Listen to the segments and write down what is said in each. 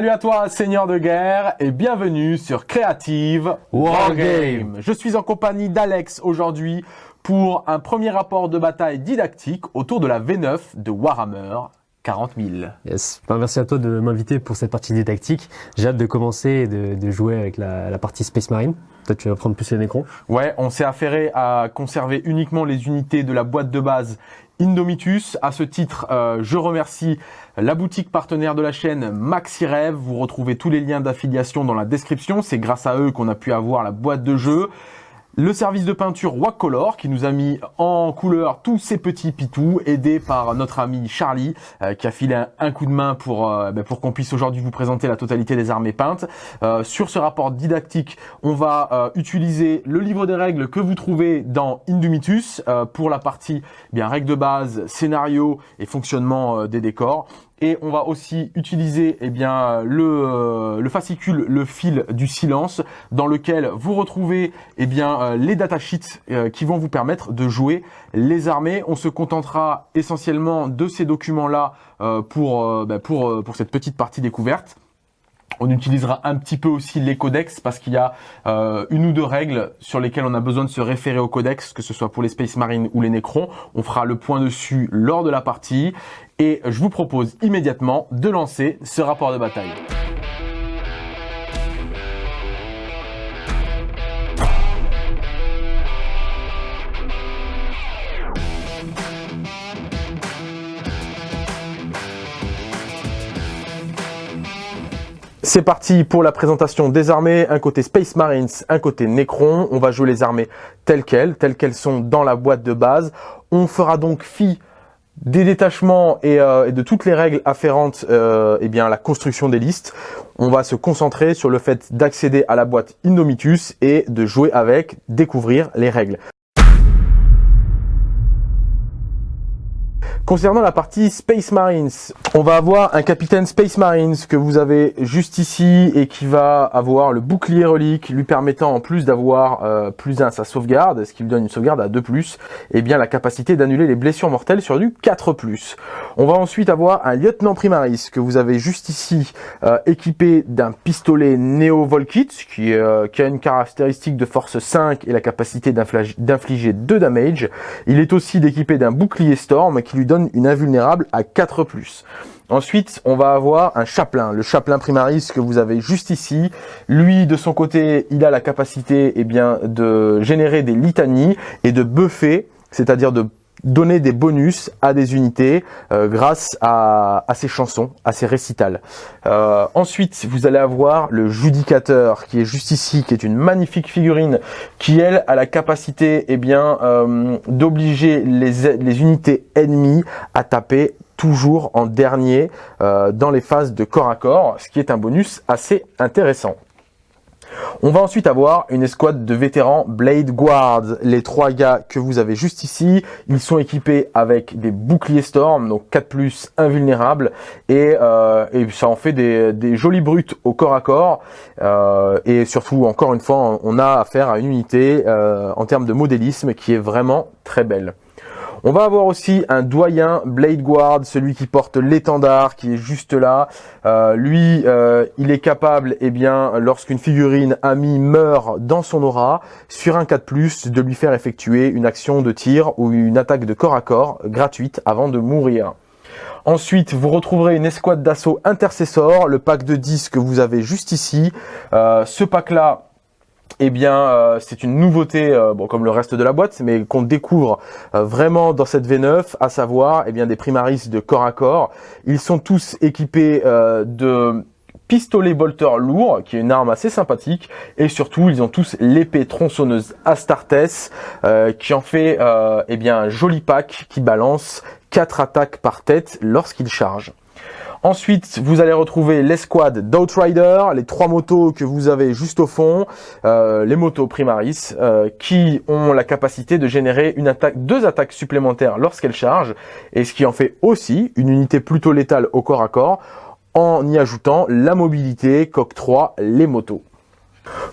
Salut à toi, seigneur de guerre, et bienvenue sur Creative Wargame. Je suis en compagnie d'Alex aujourd'hui pour un premier rapport de bataille didactique autour de la V9 de Warhammer 40 000. Yes. Ben, merci à toi de m'inviter pour cette partie didactique. J'ai hâte de commencer et de, de jouer avec la, la, partie Space Marine. Toi, tu vas prendre plus les Necrons. Ouais, on s'est affairé à conserver uniquement les unités de la boîte de base Indomitus. À ce titre, euh, je remercie la boutique partenaire de la chaîne MaxiRev. Vous retrouvez tous les liens d'affiliation dans la description. C'est grâce à eux qu'on a pu avoir la boîte de jeu. Le service de peinture Wacolor qui nous a mis en couleur tous ces petits pitous, aidé par notre ami Charlie euh, qui a filé un, coup de main pour, euh, ben, pour qu'on puisse aujourd'hui vous présenter la totalité des armées peintes. Euh, sur ce rapport didactique, on va utiliser le livre des règles que vous trouvez dans Indumitus pour la partie eh bien règles de base, scénario et fonctionnement des décors et on va aussi utiliser eh bien le, euh, le, fascicule, le fil du silence, dans lequel vous retrouvez eh bien euh, les datasheets euh, qui vont vous permettre de jouer les armées. On se contentera essentiellement de ces documents-là pour, bah, pour, pour cette petite partie découverte. On utilisera un petit peu aussi les codex parce qu'il y a euh, une ou deux règles sur lesquelles on a besoin de se référer au codex, que ce soit pour les Space Marines ou les Necrons. On fera le point dessus lors de la partie et je vous propose immédiatement de lancer ce rapport de bataille. C'est parti pour la présentation des armées, un côté Space Marines, un côté Necron. On va jouer les armées telles quelles, telles qu'elles sont dans la boîte de base. On fera donc fi des détachements et, euh, de toutes les règles afférentes euh, eh bien, à la construction des listes. On va se concentrer sur le fait d'accéder à la boîte Indomitus et de jouer avec, découvrir les règles. Concernant la partie Space Marines, on va avoir un capitaine Space Marines que vous avez juste ici et qui va avoir le bouclier relique lui permettant en plus d'avoir euh, plus 1 à sa sauvegarde, ce qui lui donne une sauvegarde à 2+, et bien la capacité d'annuler les blessures mortelles sur du 4+. On va ensuite avoir un lieutenant primaris que vous avez juste ici euh, équipé d'un pistolet Neo Volkit qui, euh, qui a une caractéristique de force 5 et la capacité d'infliger 2 damage. Il est aussi équipé d'un bouclier Storm qui lui donne une invulnérable à 4+. Ensuite, on va avoir un chaplain, le chaplain primaris que vous avez juste ici. Lui, de son côté, il a la capacité eh bien, de générer des litanies et de buffer, c'est-à-dire de donner des bonus à des unités euh, grâce à, à, ces chansons, à ces récitals. Euh, ensuite, vous allez avoir le judicateur qui est juste ici, qui est une magnifique figurine qui, elle, a la capacité eh bien euh, d'obliger les, les unités ennemies à taper toujours en dernier dans les phases de corps à corps, ce qui est un bonus assez intéressant. On va ensuite avoir une escouade de vétérans Blade Guards. Les trois gars que vous avez juste ici, ils sont équipés avec des boucliers Storm, donc 4+, invulnérables, et, euh, et ça en fait des, des jolies brutes au corps à corps. Euh, et surtout, encore une fois, on a affaire à une unité euh, en termes de modélisme qui est vraiment très belle. On va avoir aussi un doyen Blade Guard, celui qui porte l'étendard, qui est juste là. Euh, lui, euh, il est capable, eh bien, lorsqu'une figurine amie meurt dans son aura, sur un 4+, de lui faire effectuer une action de tir ou une attaque de corps à corps gratuite avant de mourir. Ensuite, vous retrouverez une escouade d'assaut intercessor, le pack de 10 que vous avez juste ici. Euh, ce pack-là, eh bien, euh, c'est une nouveauté, euh, bon, comme le reste de la boîte, mais qu'on découvre euh, vraiment dans cette V9, à savoir, eh bien, des primaris de corps à corps. Ils sont tous équipés de pistolet bolter lourd, qui est une arme assez sympathique, et surtout, ils ont tous l'épée tronçonneuse Astartes, qui en fait, eh bien, un joli pack qui balance 4 attaques par tête lorsqu'il charge. Ensuite, vous allez retrouver l'escouade d'Outrider, les trois motos que vous avez juste au fond, euh, les motos Primaris, euh, qui ont la capacité de générer deux attaques supplémentaires lorsqu'elles chargent, et ce qui en fait aussi une unité plutôt létale au corps à corps, en y ajoutant la mobilité qu'octroient les motos.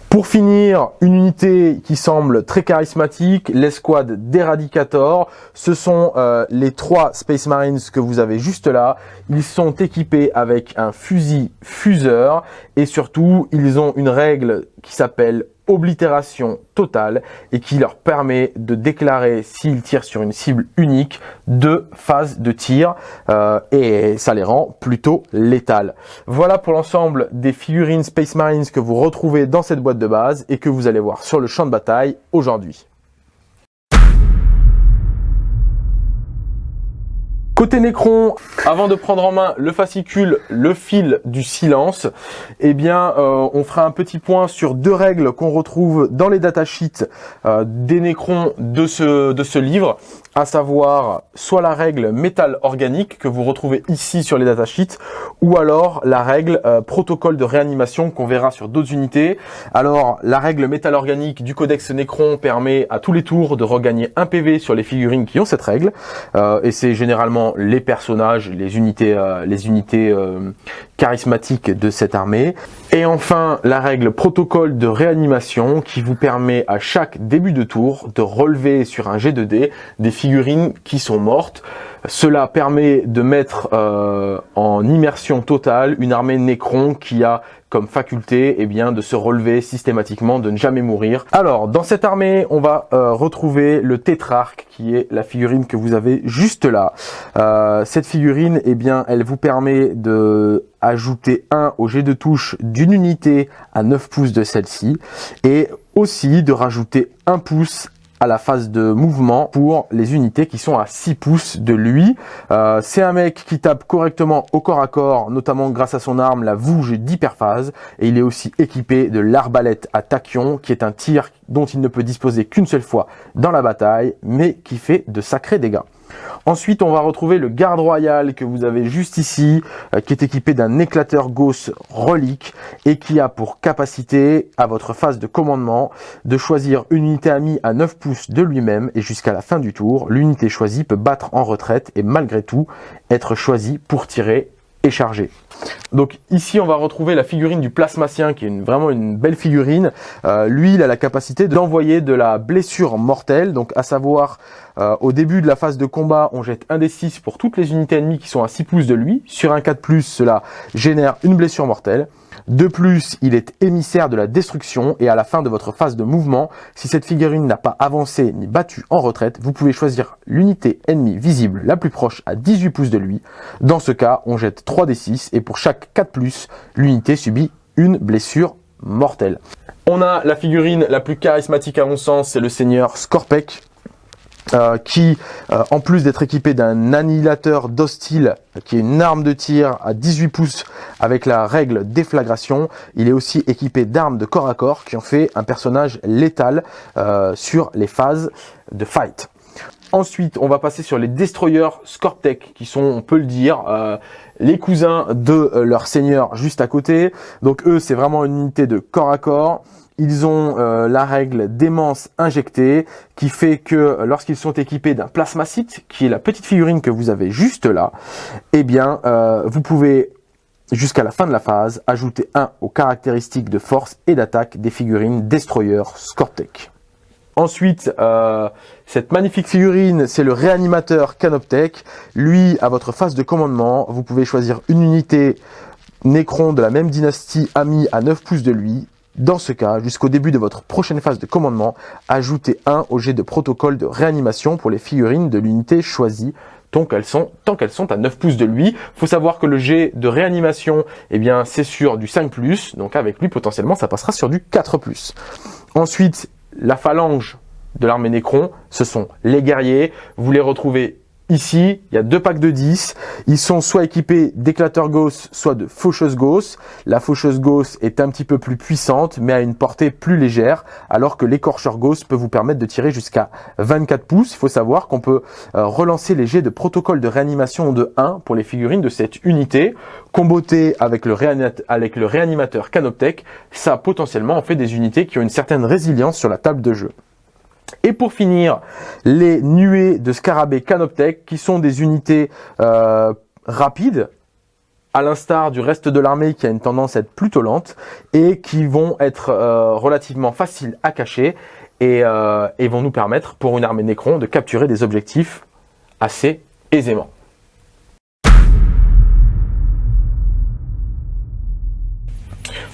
Pour finir, une unité qui semble très charismatique, l'escouade d'Eradicator. Ce sont euh, les trois Space Marines que vous avez juste là. Ils sont équipés avec un fusil fuseur et surtout, ils ont une règle qui s'appelle oblitération totale et qui leur permet de déclarer s'ils tirent sur une cible unique deux phases de tir euh, et ça les rend plutôt létales. Voilà pour l'ensemble des figurines Space Marines que vous retrouvez dans cette boîte de base et que vous allez voir sur le champ de bataille aujourd'hui. Côté Necron, avant de prendre en main le fascicule, le fil du silence, eh bien, euh, on fera un petit point sur deux règles qu'on retrouve dans les datasheets euh, des Necrons de ce, de ce livre à savoir soit la règle métal organique que vous retrouvez ici sur les datasheets, ou alors la règle euh, protocole de réanimation qu'on verra sur d'autres unités. Alors la règle métal organique du codex Necron permet à tous les tours de regagner un PV sur les figurines qui ont cette règle, euh, et c'est généralement les personnages, les unités, euh, les unités charismatiques de cette armée. Et enfin la règle protocole de réanimation qui vous permet à chaque début de tour de relever sur un G2D des figurines figurines qui sont mortes. Cela permet de mettre euh, en immersion totale une armée Necron qui a comme faculté eh bien, de se relever systématiquement, de ne jamais mourir. Alors, dans cette armée, on va euh, retrouver le Tétrarque, qui est la figurine que vous avez juste là. Euh, cette figurine, eh bien, elle vous permet de ajouter 1 au jet de touche d'une unité à 9 pouces de celle-ci, et aussi de rajouter 1 pouce à la phase de mouvement pour les unités qui sont à 6 pouces de lui. Euh, c'est un mec qui tape correctement au corps à corps, notamment grâce à son arme, la vouge d'hyperphase. Et il est aussi équipé de l'arbalète à tachyon, qui est un tir dont il ne peut disposer qu'une seule fois dans la bataille, mais qui fait de sacrés dégâts. Ensuite, on va retrouver le garde royal que vous avez juste ici, euh, qui est équipé d'un éclateur Gauss relique et qui a pour capacité, à votre phase de commandement, de choisir une unité amie à 9 pouces de lui-même et jusqu'à la fin du tour, l'unité choisie peut battre en retraite et malgré tout être choisie pour tirer et charger. Donc ici, on va retrouver la figurine du plasmacien, qui est vraiment une belle figurine. Euh, lui, il a la capacité d'envoyer de la blessure mortelle, donc à savoir, euh, au début de la phase de combat, on jette un des 6 pour toutes les unités ennemies qui sont à 6 pouces de lui. Sur un 4+, cela génère une blessure mortelle. De plus, il est émissaire de la destruction et à la fin de votre phase de mouvement, si cette figurine n'a pas avancé ni battu en retraite, vous pouvez choisir l'unité ennemie visible la plus proche à 18 pouces de lui. Dans ce cas, on jette 3 des 6 et pour chaque 4+, l'unité subit une blessure mortelle. On a la figurine la plus charismatique à mon sens, c'est le seigneur Scorpec. Euh, qui, euh, en plus d'être équipé d'un annihilateur d'hostile, qui est une arme de tir à 18 pouces avec la règle déflagration, il est aussi équipé d'armes de corps à corps qui ont fait un personnage létal euh, sur les phases de fight. Ensuite, on va passer sur les destroyers Scorptech, qui sont, on peut le dire, les cousins de leur seigneur juste à côté. Donc eux, c'est vraiment une unité de corps à corps. Ils ont euh, la règle d'aimance injectée qui fait que lorsqu'ils sont équipés d'un plasmacite, qui est la petite figurine que vous avez juste là, eh bien, euh, vous pouvez jusqu'à la fin de la phase ajouter un aux caractéristiques de force et d'attaque des figurines Destroyer Scortec. Ensuite, euh, cette magnifique figurine, c'est le réanimateur Canoptech. Lui, à votre phase de commandement, vous pouvez choisir une unité Necron de la même dynastie amie à 9 pouces de lui dans ce cas, jusqu'au début de votre prochaine phase de commandement, ajoutez un au jet de protocole de réanimation pour les figurines de l'unité choisie tant qu'elles sont, tant qu'elles sont à 9 pouces de lui. faut savoir que le jet de réanimation, eh bien, c'est sur du 5+, donc avec lui, potentiellement, ça passera sur du 4+. Ensuite, la phalange de l'armée Nécron, ce sont les guerriers. Vous les retrouvez Ici, il y a deux packs de 10. Ils sont soit équipés d'éclateurs Gauss, soit de faucheuses Gauss. La faucheuse Gauss est un petit peu plus puissante, mais a une portée plus légère, alors que l'écorcheur Gauss peut vous permettre de tirer jusqu'à 24 pouces. Il faut savoir qu'on peut euh, relancer les jets de protocole de réanimation de 1 pour les figurines de cette unité. Comboté avec le, avec le réanimateur Canoptech, ça potentiellement en fait des unités qui ont une certaine résilience sur la table de jeu. Et pour finir, les nuées de scarabées Canoptech, qui sont des unités euh, rapides, à l'instar du reste de l'armée qui a une tendance à être plutôt lente et qui vont être euh, relativement faciles à cacher et, euh, et vont nous permettre pour une armée Necron de capturer des objectifs assez aisément.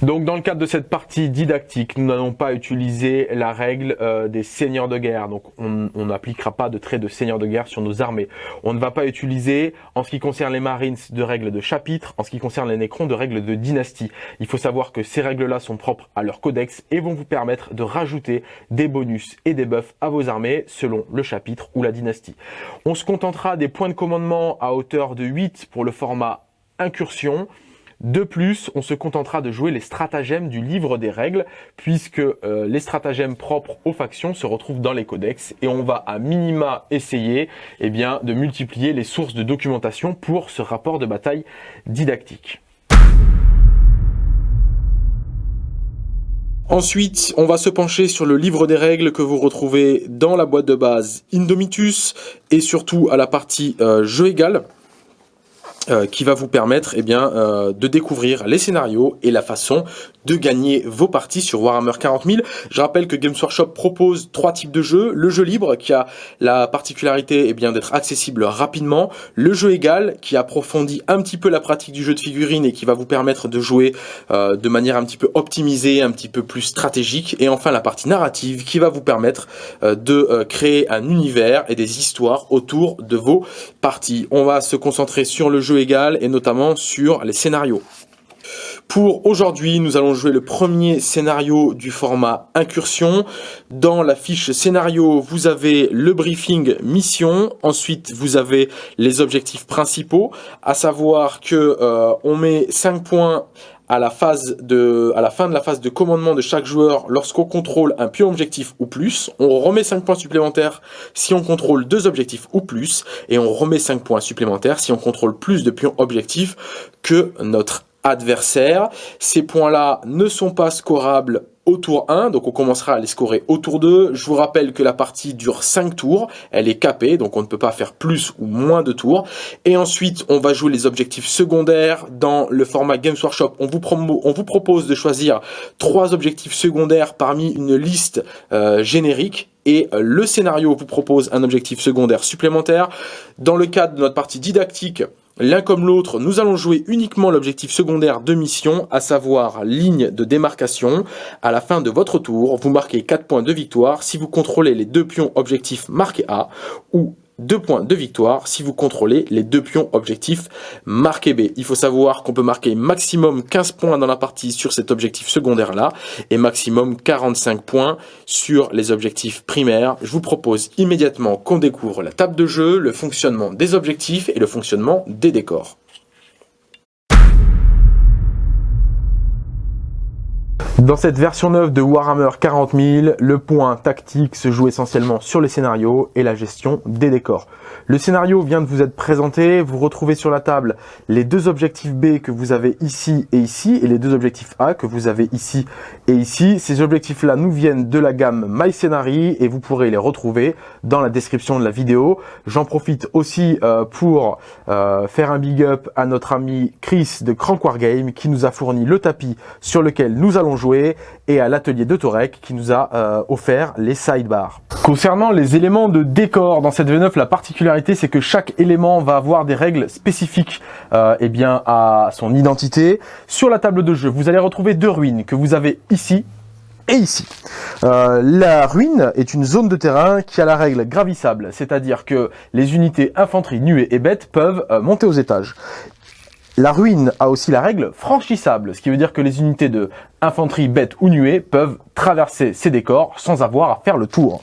Donc dans le cadre de cette partie didactique, nous n'allons pas utiliser la règle euh, des seigneurs de guerre. Donc on n'appliquera pas de trait de seigneur de guerre sur nos armées. On ne va pas utiliser, en ce qui concerne les Marines, de règles de chapitre, en ce qui concerne les Nécrons, de règles de dynastie. Il faut savoir que ces règles-là sont propres à leur codex et vont vous permettre de rajouter des bonus et des buffs à vos armées selon le chapitre ou la dynastie. On se contentera des points de commandement à hauteur de 8 pour le format incursion. De plus, on se contentera de jouer les stratagèmes du livre des règles, puisque euh, les stratagèmes propres aux factions se retrouvent dans les codex, et on va à minima essayer eh bien, de multiplier les sources de documentation pour ce rapport de bataille didactique. Ensuite, on va se pencher sur le livre des règles que vous retrouvez dans la boîte de base Indomitus et surtout à la partie euh, jeu égal. Euh, qui va vous permettre eh bien, euh, de découvrir les scénarios et la façon de gagner vos parties sur Warhammer 40 000. Je rappelle que Games Workshop propose trois types de jeux. Le jeu libre qui a la particularité eh bien d'être accessible rapidement. Le jeu égal qui approfondit un petit peu la pratique du jeu de figurines et qui va vous permettre de jouer euh, de manière un petit peu optimisée, un petit peu plus stratégique. Et enfin la partie narrative qui va vous permettre de créer un univers et des histoires autour de vos parties. On va se concentrer sur le jeu égal et notamment sur les scénarios. Pour aujourd'hui, nous allons jouer le premier scénario du format incursion. Dans la fiche scénario, vous avez le briefing mission. Ensuite, vous avez les objectifs principaux, à savoir que euh, on met 5 points à la, phase de, à la fin de la phase de commandement de chaque joueur lorsqu'on contrôle un pion objectif ou plus. On remet 5 points supplémentaires si on contrôle deux objectifs ou plus. Et on remet 5 points supplémentaires si on contrôle plus de pions objectifs que notre adversaire. Ces points-là ne sont pas scorables au tour 1, donc on commencera à les scorer au tour 2. Je vous rappelle que la partie dure 5 tours, elle est capée, donc on ne peut pas faire plus ou moins de tours. Et ensuite, on va jouer les objectifs secondaires. Dans le format Games Workshop, on vous, propose de choisir trois objectifs secondaires parmi une liste euh, générique et euh, le scénario vous propose un objectif secondaire supplémentaire. Dans le cadre de notre partie didactique, L'un comme l'autre, nous allons jouer uniquement l'objectif secondaire de mission, à savoir ligne de démarcation. À la fin de votre tour, vous marquez 4 points de victoire si vous contrôlez les deux pions objectifs marqués A ou 2 points de victoire si vous contrôlez les deux pions objectifs marqués B. Il faut savoir qu'on peut marquer maximum 15 points dans la partie sur cet objectif secondaire là et maximum 45 points sur les objectifs primaires. Je vous propose immédiatement qu'on découvre la table de jeu, le fonctionnement des objectifs et le fonctionnement des décors. Dans cette version neuve de Warhammer 40 000, le point tactique se joue essentiellement sur les scénarios et la gestion des décors. Le scénario vient de vous être présenté, vous retrouvez sur la table les deux objectifs B que vous avez ici et ici, et les deux objectifs A que vous avez ici et ici. Ces objectifs-là nous viennent de la gamme My et vous pourrez les retrouver dans la description de la vidéo. J'en profite aussi euh, pour euh, faire un big up à notre ami Chris de Crank Wargame qui nous a fourni le tapis sur lequel nous allons jouer et à l'atelier de Torek qui nous a euh, offert les sidebars. Concernant les éléments de décor dans cette V9, la particularité c'est que chaque élément va avoir des règles spécifiques euh, eh bien, à son identité. Sur la table de jeu, vous allez retrouver deux ruines que vous avez ici et ici. Euh, la ruine est une zone de terrain qui a la règle gravissable, c'est-à-dire que les unités infanterie, nuées et bêtes peuvent euh, monter aux étages. La ruine a aussi la règle franchissable, ce qui veut dire que les unités de infanterie, bête ou nuée peuvent traverser ces décors sans avoir à faire le tour.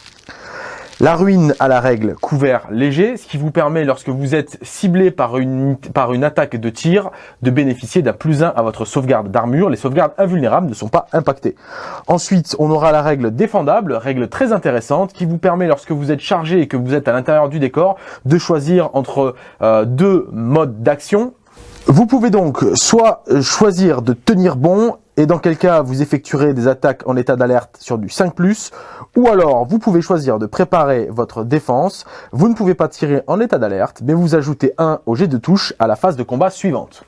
La ruine a la règle couvert léger, ce qui vous permet, lorsque vous êtes ciblé par une, par une attaque de tir, de bénéficier d'un plus 1 à votre sauvegarde d'armure. Les sauvegardes invulnérables ne sont pas impactées. Ensuite, on aura la règle défendable, règle très intéressante, qui vous permet, lorsque vous êtes chargé et que vous êtes à l'intérieur du décor, de choisir entre euh, deux modes d'action, vous pouvez donc soit choisir de tenir bon, et dans quel cas vous effectuerez des attaques en état d'alerte sur du 5+, ou alors vous pouvez choisir de préparer votre défense, vous ne pouvez pas tirer en état d'alerte, mais vous ajoutez 1 au jet de touche à la phase de combat suivante.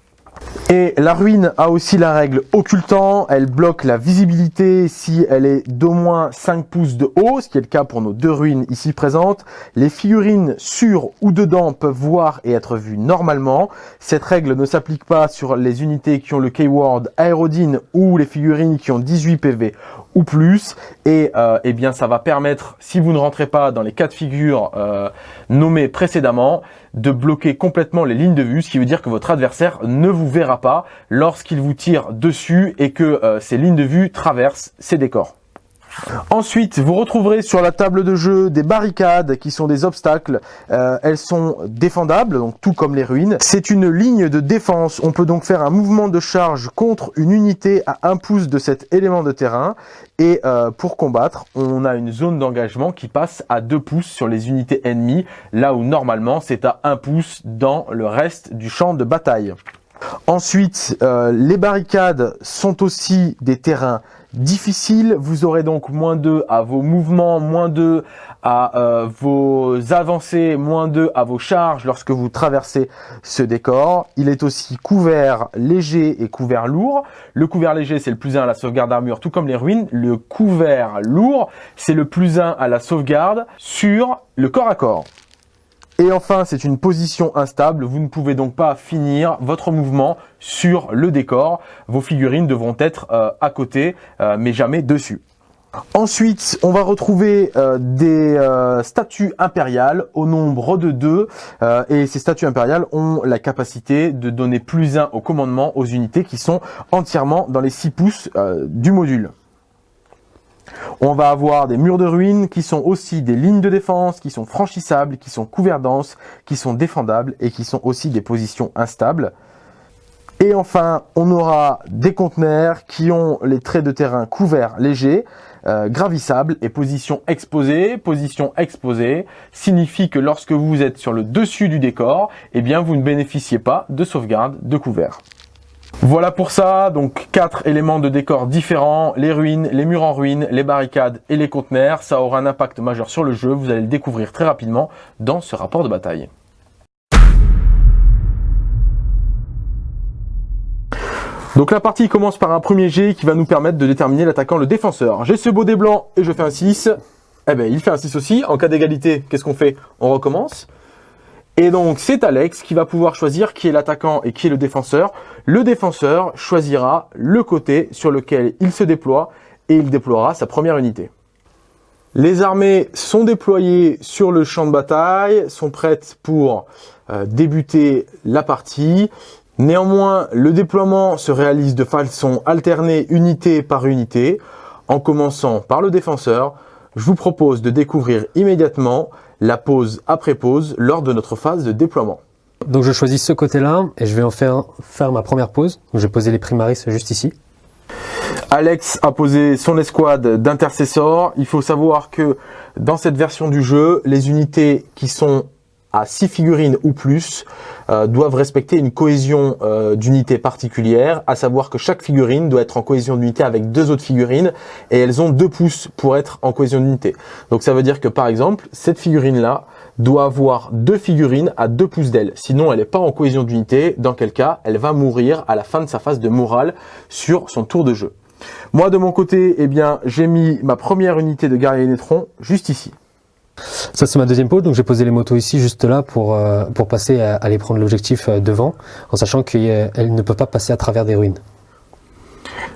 Et la ruine a aussi la règle occultant, elle bloque la visibilité si elle est d'au moins 5 pouces de haut, ce qui est le cas pour nos deux ruines ici présentes. Les figurines sur ou dedans peuvent voir et être vues normalement. Cette règle ne s'applique pas sur les unités qui ont le keyword Aerodine ou les figurines qui ont 18 PV ou plus et euh, eh bien ça va permettre si vous ne rentrez pas dans les cas de figure euh, nommés précédemment de bloquer complètement les lignes de vue ce qui veut dire que votre adversaire ne vous verra pas lorsqu'il vous tire dessus et que euh, ces lignes de vue traversent ces décors. Ensuite, vous retrouverez sur la table de jeu des barricades qui sont des obstacles. Euh, elles sont défendables, donc tout comme les ruines. C'est une ligne de défense. On peut donc faire un mouvement de charge contre une unité à un pouce de cet élément de terrain. Et euh, pour combattre, on a une zone d'engagement qui passe à 2 pouces sur les unités ennemies, là où normalement c'est à 1 pouce dans le reste du champ de bataille. Ensuite, euh, les barricades sont aussi des terrains difficiles. Vous aurez donc moins 2 à vos mouvements, moins 2 à euh, vos avancées, moins 2 à vos charges lorsque vous traversez ce décor. Il est aussi couvert léger et couvert lourd. Le couvert léger, c'est le plus 1 à la sauvegarde d'armure, tout comme les ruines. Le couvert lourd, c'est le plus 1 à la sauvegarde sur le corps à corps. Et enfin, c'est une position instable, vous ne pouvez donc pas finir votre mouvement sur le décor. Vos figurines devront être euh, à côté, euh, mais jamais dessus. Ensuite, on va retrouver euh, des statues impériales au nombre de deux. et ces statues impériales ont la capacité de donner plus 1 au commandement aux unités qui sont entièrement dans les 6 pouces du module. On va avoir des murs de ruines qui sont aussi des lignes de défense, qui sont franchissables, qui sont couverts denses, qui sont défendables et qui sont aussi des positions instables. Et enfin, on aura des conteneurs qui ont les traits de terrain couverts légers, euh, gravissables et position exposée. Position exposée signifie que lorsque vous êtes sur le dessus du décor, eh bien vous ne bénéficiez pas de sauvegarde de couvert. Voilà pour ça, donc quatre éléments de décor différents, les ruines, les murs en ruine, les barricades et les conteneurs. Ça aura un impact majeur sur le jeu, vous allez le découvrir très rapidement dans ce rapport de bataille. Donc la partie commence par un premier jet qui va nous permettre de déterminer l'attaquant, le défenseur. J'ai ce beau dé blanc et je fais un 6. Eh ben il fait un 6 aussi. En cas d'égalité, qu'est-ce qu'on fait? On recommence. Et donc c'est Alex qui va pouvoir choisir qui est l'attaquant et qui est le défenseur. Le défenseur choisira le côté sur lequel il se déploie et il déploiera sa première unité. Les armées sont déployées sur le champ de bataille, sont prêtes pour euh, débuter la partie. Néanmoins, le déploiement se réalise de façon alternée unité par unité. En commençant par le défenseur, je vous propose de découvrir immédiatement la pause après pause lors de notre phase de déploiement. Donc je choisis ce côté-là et je vais en faire, faire ma première pause. je vais poser les primaris juste ici. Alex a posé son escouade d'intercesseurs. Il faut savoir que dans cette version du jeu, les unités qui sont à 6 figurines ou plus euh, doivent respecter une cohésion euh, d'unité particulière, à savoir que chaque figurine doit être en cohésion d'unité avec deux autres figurines et elles ont deux pouces pour être en cohésion d'unité. Donc ça veut dire que par exemple, cette figurine-là doit avoir deux figurines à deux pouces d'elle. Sinon, elle n'est pas en cohésion d'unité, dans quel cas elle va mourir à la fin de sa phase de morale sur son tour de jeu. Moi, de mon côté, eh bien, j'ai mis ma première unité de guerrier Nétron juste ici. Ça c'est ma deuxième pause, donc j'ai posé les motos ici juste là pour, euh, pour passer à aller prendre l'objectif euh, devant, en sachant qu'elles ne peuvent pas passer à travers des ruines.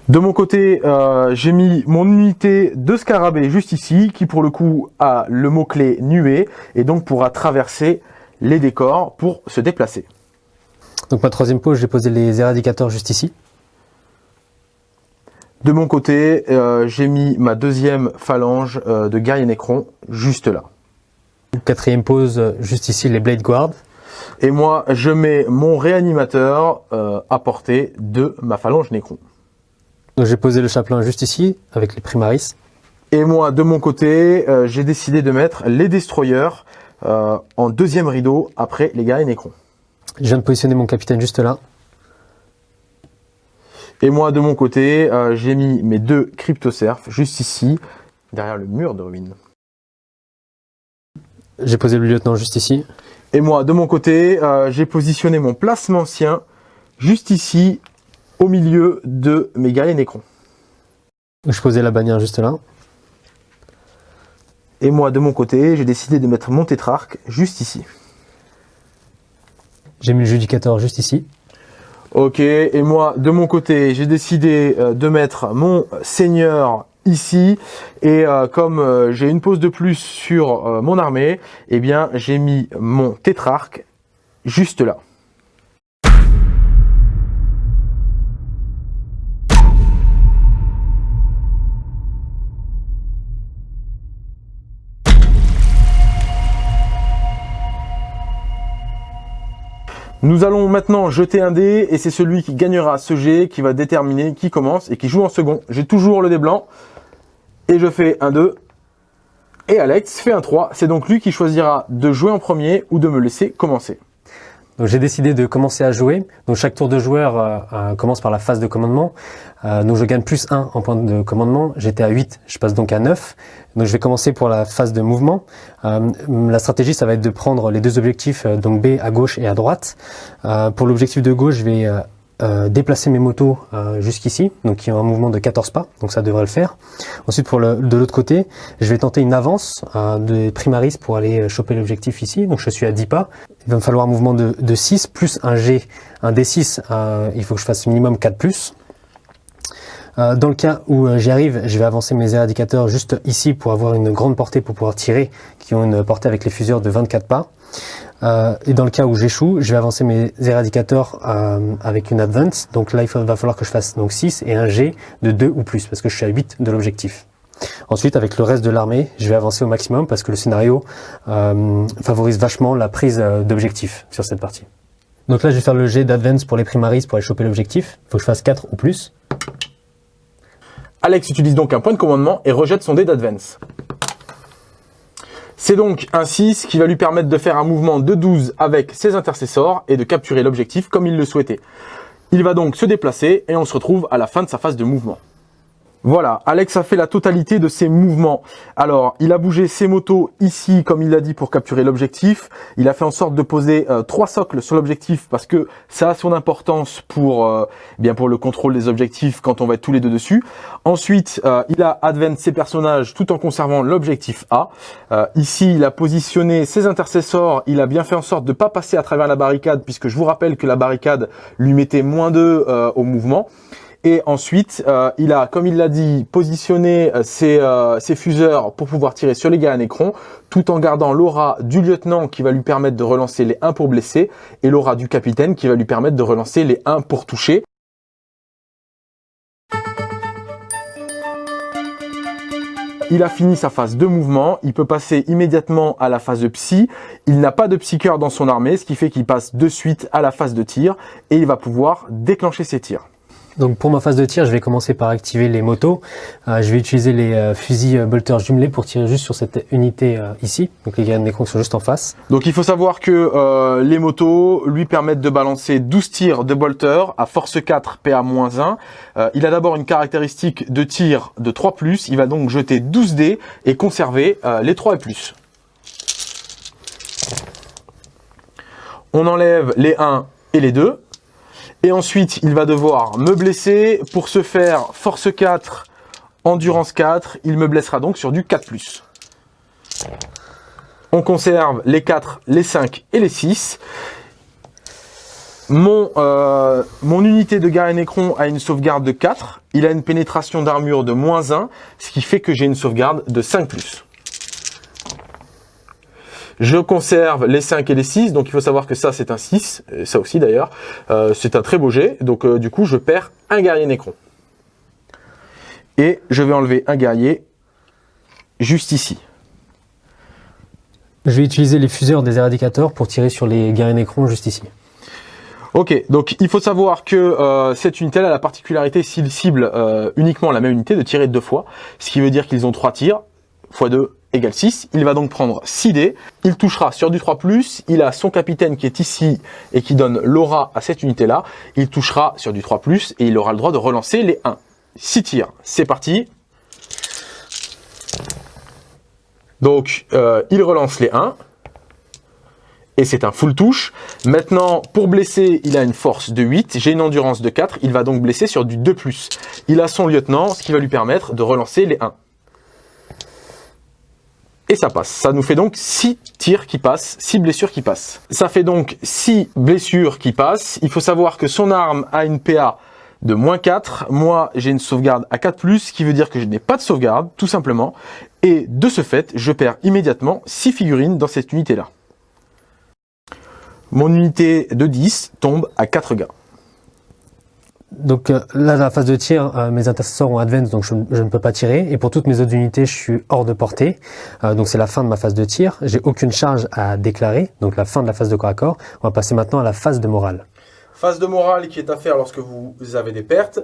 De mon côté, euh, j'ai mis mon unité de scarabée juste ici, qui pour le coup a le mot-clé nuée, et donc pourra traverser les décors pour se déplacer. Donc ma troisième pause, j'ai posé les éradicateurs juste ici. De mon côté, euh, j'ai mis ma deuxième phalange euh, de guerrier Necron juste là. Quatrième pose, juste ici, les Blade Guard. Et moi, je mets mon réanimateur euh, à portée de ma phalange Necron. Donc j'ai posé le chaplain juste ici, avec les Primaris. Et moi, de mon côté, j'ai décidé de mettre les Destroyers en deuxième rideau après les guerriers Necron. Je viens de positionner mon capitaine juste là. Et moi, de mon côté, euh, j'ai mis mes deux cryptosurf juste ici, derrière le mur de ruine. J'ai posé le lieutenant juste ici. Et moi, de mon côté, euh, j'ai positionné mon placement ancien juste ici, au milieu de mes guerriers Necrons. Je posais la bannière juste là. Et moi, de mon côté, j'ai décidé de mettre mon tétrarque juste ici. J'ai mis le judicateur juste ici. Ok, et moi, de mon côté, j'ai décidé euh, de mettre mon seigneur ici. Et euh, comme euh, j'ai une pause de plus sur mon armée, eh bien, j'ai mis mon tétrarque juste là. Nous allons maintenant jeter un dé et c'est celui qui gagnera ce jet qui va déterminer qui commence et qui joue en second. J'ai toujours le dé blanc et je fais un 2 et Alex fait un 3. C'est donc lui qui choisira de jouer en premier ou de me laisser commencer. Donc j'ai décidé de commencer à jouer. Donc chaque tour de joueur euh, euh, commence par la phase de commandement. Euh, donc je gagne plus 1 en point de commandement. J'étais à 8, je passe donc à 9. Donc je vais commencer pour la phase de mouvement. la stratégie, ça va être de prendre les deux objectifs, donc B à gauche et à droite. pour l'objectif de gauche, je vais euh, déplacer mes motos euh, jusqu'ici, donc qui ont un mouvement de 14 pas, donc ça devrait le faire. Ensuite, pour le, de l'autre côté, je vais tenter une avance euh, de primaris pour aller choper l'objectif ici, donc je suis à 10 pas. Il va me falloir un mouvement de, de 6 plus un G, un D6, il faut que je fasse minimum 4 plus. Dans le cas où j'y arrive, je vais avancer mes éradicateurs juste ici pour avoir une grande portée pour pouvoir tirer, qui ont une portée avec les fuseurs de 24 pas. Euh, et dans le cas où j'échoue, je vais avancer mes éradicateurs euh, avec une advance. Donc là, il va falloir que je fasse donc 6 et un G de 2 ou plus, parce que je suis à 8 de l'objectif. Ensuite, avec le reste de l'armée, je vais avancer au maximum parce que le scénario euh, favorise vachement la prise d'objectif sur cette partie. Donc là, je vais faire le G d'advance pour les primaries pour aller choper l'objectif. Il faut que je fasse 4 ou plus. Alex utilise donc un point de commandement et rejette son dé d'advance. C'est donc un 6 qui va lui permettre de faire un mouvement de 12 avec ses intercesseurs et de capturer l'objectif comme il le souhaitait. Il va donc se déplacer et on se retrouve à la fin de sa phase de mouvement. Voilà, Alex a fait la totalité de ses mouvements. Alors, il a bougé ses motos ici, comme il l'a dit, pour capturer l'objectif. Il a fait en sorte de poser euh, trois socles sur l'objectif parce que ça a son importance pour, euh, eh bien pour le contrôle des objectifs quand on va être tous les deux dessus. Ensuite, euh, il a advent ses personnages tout en conservant l'objectif A. ici, il a positionné ses intercesseurs. Il a bien fait en sorte de ne pas passer à travers la barricade puisque je vous rappelle que la barricade lui mettait moins 2 au mouvement. Et ensuite, euh, il a, comme il l'a dit, positionné euh, euh, ses, fuseurs pour pouvoir tirer sur les gars à Necron, tout en gardant l'aura du lieutenant qui va lui permettre de relancer les 1 pour blesser, et l'aura du capitaine qui va lui permettre de relancer les 1 pour toucher. Il a fini sa phase de mouvement, il peut passer immédiatement à la phase de psy. Il n'a pas de psycheur dans son armée, ce qui fait qu'il passe de suite à la phase de tir et il va pouvoir déclencher ses tirs. Donc pour ma phase de tir, je vais commencer par activer les motos. Euh, je vais utiliser les euh, fusils euh, bolters jumelés pour tirer juste sur cette unité ici. Donc les graines d'écran sont juste en face. Donc il faut savoir que les motos lui permettent de balancer 12 tirs de bolter à force 4 PA-1. il a d'abord une caractéristique de tir de 3+. Il va donc jeter 12 dés et conserver les 3 et plus. On enlève les 1 et les 2. Et ensuite, il va devoir me blesser. Pour ce faire, force 4, endurance 4. Il me blessera donc sur du 4+. On conserve les 4, les 5 et les 6. Mon, euh, mon unité de Garen Necron a une sauvegarde de 4. Il a une pénétration d'armure de moins 1, ce qui fait que j'ai une sauvegarde de 5+. Je conserve les 5 et les 6, donc il faut savoir que ça c'est un 6, et ça aussi d'ailleurs. Euh, c'est un très beau jet, donc euh, du coup je perds un guerrier Necron. Et je vais enlever un guerrier juste ici. Je vais utiliser les fuseurs des éradicateurs pour tirer sur les guerriers Necron juste ici. Ok, donc il faut savoir que euh, cette unité a la particularité s'il cible uniquement la même unité de tirer deux fois, ce qui veut dire qu'ils ont trois tirs, x 2 égale 6. Il va donc prendre 6 dés. Il touchera sur du 3+. Il a son capitaine qui est ici et qui donne l'aura à cette unité-là. Il touchera sur du 3+, et il aura le droit de relancer les 1. 6 tirs. C'est parti. Donc, euh, il relance les 1. et c'est un full touche. Maintenant, pour blesser, il a une force de 8, j'ai une endurance de 4, il va donc blesser sur du 2+. Il a son lieutenant, ce qui va lui permettre de relancer les 1. Et ça passe. Ça nous fait donc 6 tirs qui passent, 6 blessures qui passent. Ça fait donc 6 blessures qui passent. Il faut savoir que son arme a une PA de moins 4. Moi, j'ai une sauvegarde à 4+, ce qui veut dire que je n'ai pas de sauvegarde, tout simplement. Et de ce fait, je perds immédiatement 6 figurines dans cette unité-là. Mon unité de 10 tombe à 4 gars. Donc euh, là, dans la phase de tir, euh, mes intercesseurs ont advance, donc je, ne peux pas tirer. Et pour toutes mes autres unités, je suis hors de portée. Euh, donc c'est la fin de ma phase de tir. J'ai aucune charge à déclarer, donc la fin de la phase de corps à corps. On va passer maintenant à la phase de morale. Phase de morale qui est à faire lorsque vous avez des pertes.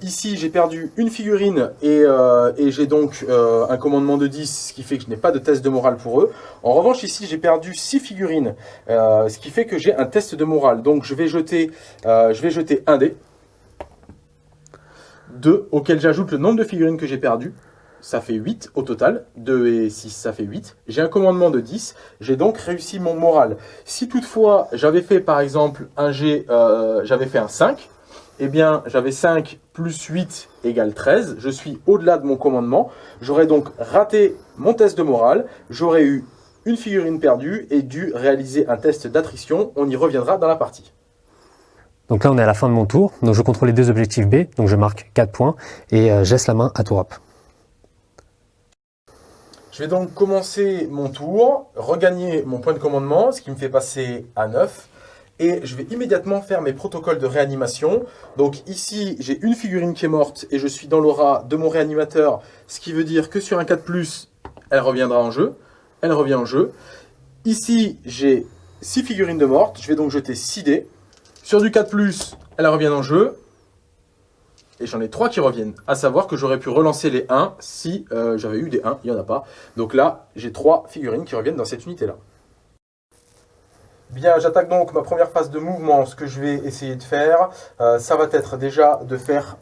ici, j'ai perdu une figurine et, j'ai donc un commandement de 10, ce qui fait que je n'ai pas de test de morale pour eux. En revanche, ici, j'ai perdu 6 figurines, ce qui fait que j'ai un test de morale. Donc, je vais jeter, je vais jeter un dé. 2, auquel j'ajoute le nombre de figurines que j'ai perdues. Ça fait 8 au total. 2 et 6, ça fait 8. J'ai un commandement de 10. J'ai donc réussi mon moral. Si toutefois, j'avais fait par exemple un G, euh, j'avais fait un 5, eh bien, j'avais 5 plus 8 égale 13. Je suis au-delà de mon commandement. J'aurais donc raté mon test de morale. J'aurais eu une figurine perdue et dû réaliser un test d'attrition. On y reviendra dans la partie. Donc là, on est à la fin de mon tour. Donc je contrôle les deux objectifs B. Donc je marque 4 points et euh, la main à tour up. Je vais donc commencer mon tour, regagner mon point de commandement, ce qui me fait passer à 9. Et je vais immédiatement faire mes protocoles de réanimation. Donc ici, j'ai une figurine qui est morte et je suis dans l'aura de mon réanimateur. Ce qui veut dire que sur un 4+, elle reviendra en jeu. Elle revient en jeu. Ici, j'ai 6 figurines de morte. Je vais donc jeter 6 dés. Sur du 4+, elle revient en jeu. Et j'en ai 3 qui reviennent. À savoir que j'aurais pu relancer les 1 si euh, j'avais eu des 1. Il n'y en a pas. Donc là, j'ai 3 figurines qui reviennent dans cette unité-là. Bien, j'attaque donc ma première phase de mouvement. Ce que je vais essayer de faire, euh, ça va être déjà de faire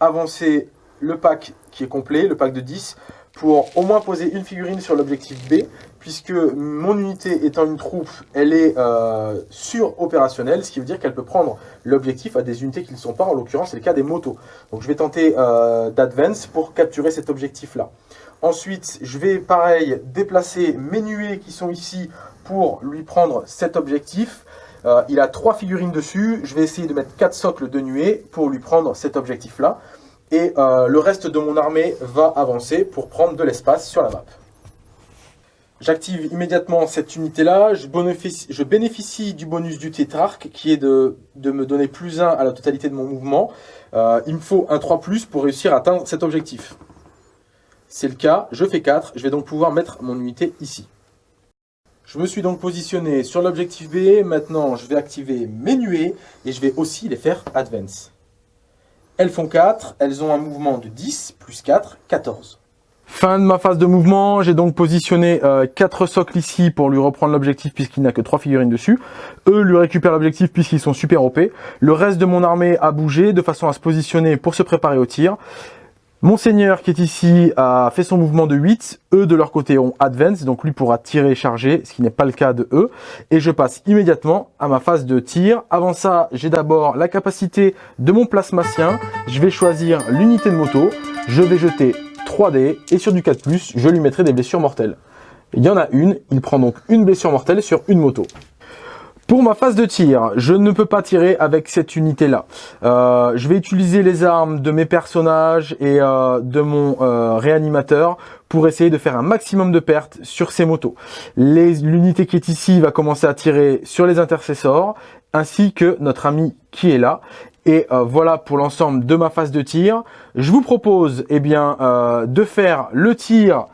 avancer le pack qui est complet, le pack de 10, pour au moins poser une figurine sur l'objectif B, puisque mon unité étant une troupe, elle est euh, sur-opérationnelle, ce qui veut dire qu'elle peut prendre l'objectif à des unités qui ne sont pas, en l'occurrence c'est le cas des motos. Donc je vais tenter euh, d'advance pour capturer cet objectif-là. Ensuite, je vais pareil déplacer mes nuées qui sont ici pour lui prendre cet objectif. Euh, il a trois figurines dessus, je vais essayer de mettre quatre socles de nuées pour lui prendre cet objectif-là et euh, le reste de mon armée va avancer pour prendre de l'espace sur la map. J'active immédiatement cette unité-là, je, bénéficie du bonus du tétrarque qui est de, me donner plus 1 à la totalité de mon mouvement. Euh, il me faut un 3+, pour réussir à atteindre cet objectif. C'est le cas, je fais 4, je vais donc pouvoir mettre mon unité ici. Je me suis donc positionné sur l'objectif B, maintenant je vais activer mes nuées et je vais aussi les faire advance. Elles font 4, elles ont un mouvement de 10, plus 4, 14. Fin de ma phase de mouvement, j'ai donc positionné 4 euh, socles ici pour lui reprendre l'objectif puisqu'il n'a que 3 figurines dessus. Eux lui récupèrent l'objectif puisqu'ils sont super OP. Le reste de mon armée a bougé de façon à se positionner pour se préparer au tir. Monseigneur qui est ici a fait son mouvement de 8. Eux de leur côté ont advance, donc lui pourra tirer et charger, ce qui n'est pas le cas de eux. Et je passe immédiatement à ma phase de tir. Avant ça, j'ai d'abord la capacité de mon plasmacien. Je vais choisir l'unité de moto. Je vais jeter 3 dés et sur du 4+, je lui mettrai des blessures mortelles. Il y en a une, il prend donc une blessure mortelle sur une moto. Pour ma phase de tir, je ne peux pas tirer avec cette unité-là. Euh, je vais utiliser les armes de mes personnages et euh, de mon euh, réanimateur pour essayer de faire un maximum de pertes sur ces motos. L'unité qui est ici va commencer à tirer sur les intercesseurs, ainsi que notre ami qui est là. Et voilà pour l'ensemble de ma phase de tir. Je vous propose eh bien, de faire le tir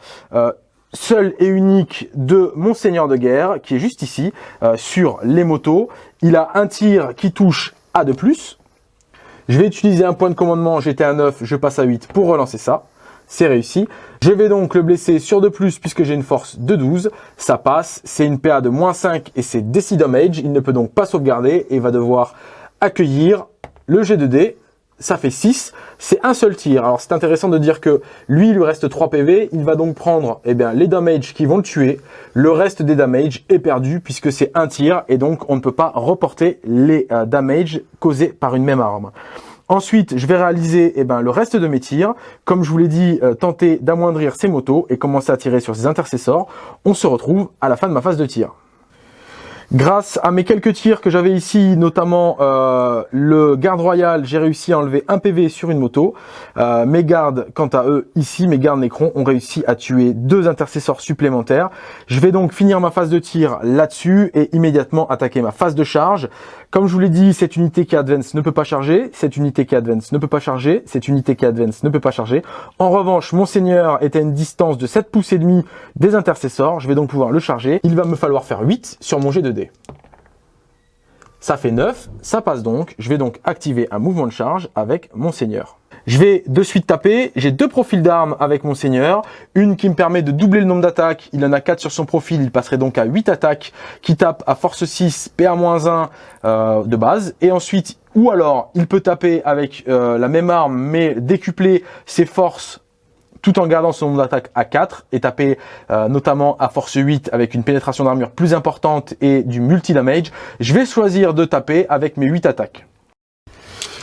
seul et unique de mon seigneur de guerre, qui est juste ici, euh, sur les motos. Il a un tir qui touche à de plus. Je vais utiliser un point de commandement, j'étais à 9, je passe à 8 pour relancer ça. C'est réussi. Je vais donc le blesser sur de plus puisque j'ai une force de 12. Ça passe, c'est une PA de moins 5 et c'est DC Damage. Il ne peut donc pas sauvegarder et va devoir accueillir le G2D. Ça fait 6. C'est un seul tir. Alors c'est intéressant de dire que lui, il lui reste 3 PV. Il va donc prendre eh bien, les damages qui vont le tuer. Le reste des damages est perdu puisque c'est un tir et donc on ne peut pas reporter les euh, damages causés par une même arme. Ensuite, je vais réaliser eh ben, le reste de mes tirs. Comme je vous l'ai dit, euh, tenter d'amoindrir ces motos et commencer à tirer sur ces intercessors. On se retrouve à la fin de ma phase de tir. Grâce à mes quelques tirs que j'avais ici, notamment euh, le garde royal, j'ai réussi à enlever un PV sur une moto. Euh, mes gardes, quant à eux, ici, mes gardes Necron ont réussi à tuer deux intercesseurs supplémentaires. Je vais donc finir ma phase de tir là-dessus et immédiatement attaquer ma phase de charge. Comme je vous l'ai dit, cette unité qui advance ne peut pas charger, cette unité qui advance ne peut pas charger, cette unité qui advance ne peut pas charger. En revanche, mon seigneur est à une distance de 7 pouces et demi des intercesseurs. Je vais donc pouvoir le charger. Il va me falloir faire 8 sur mon G2D. Ça fait 9, ça passe donc. Je vais donc activer un mouvement de charge avec mon seigneur. Je vais de suite taper, j'ai deux profils d'armes avec mon seigneur, une qui me permet de doubler le nombre d'attaques, il en a 4 sur son profil, il passerait donc à 8 attaques, qui tape à force 6, PA-1 euh, de base, et ensuite, ou alors il peut taper avec euh, la même arme mais décupler ses forces tout en gardant son nombre d'attaques à 4 et taper euh, notamment à force 8 avec une pénétration d'armure plus importante et du multi-damage, je vais choisir de taper avec mes 8 attaques.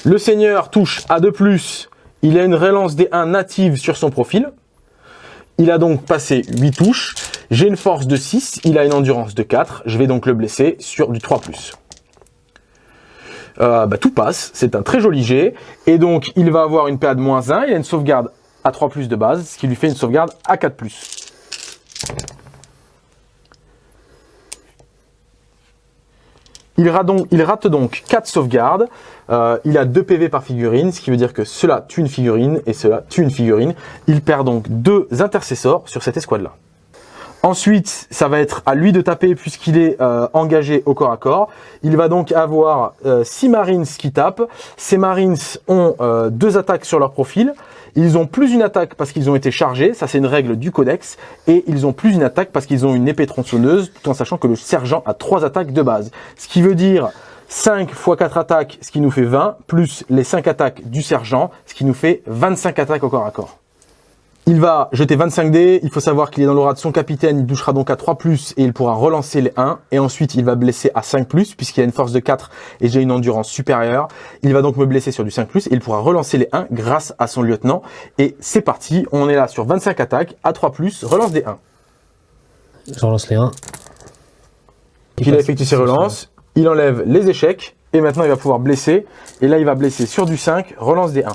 Le seigneur touche à 2+, il a une relance des 1 native sur son profil. Il a donc passé 8 touches. J'ai une force de 6, il a une endurance de 4. Je vais donc le blesser sur du 3+. Euh, bah, tout passe, c'est un très joli jet. Et donc, il va avoir une PA de moins 1, il a une sauvegarde à 3 de base, ce qui lui fait une sauvegarde à 4 Il rate, donc, il rate donc 4 sauvegardes. Euh, il a 2 PV par figurine, ce qui veut dire que cela tue une figurine et cela tue une figurine. Il perd donc 2 intercesseurs sur cette escouade-là. Ensuite, ça va être à lui de taper puisqu'il est euh, engagé au corps à corps. Il va donc avoir 6 euh, Marines qui tapent. Ces Marines ont 2 attaques sur leur profil. Ils ont plus une attaque parce qu'ils ont été chargés, ça c'est une règle du codex, et ils ont plus une attaque parce qu'ils ont une épée tronçonneuse, tout en sachant que le sergent a 3 attaques de base. Ce qui veut dire 5 x 4 attaques, ce qui nous fait 20, plus les 5 attaques du sergent, ce qui nous fait 25 attaques au corps à corps. Il va jeter 25 dés, il faut savoir qu'il est dans l'aura de son capitaine, il touchera donc à 3+, et il pourra relancer les 1, et ensuite il va blesser à 5+, puisqu'il a une force de 4 et j'ai une endurance supérieure. Il va donc me blesser sur du 5+, et il pourra relancer les 1 grâce à son lieutenant. Et c'est parti, on est là sur 25 attaques, à 3+, relance des 1. Je relance les 1. Il, il a effectué ses relances, il enlève les échecs, et maintenant il va pouvoir blesser, et là il va blesser sur du 5, relance des 1.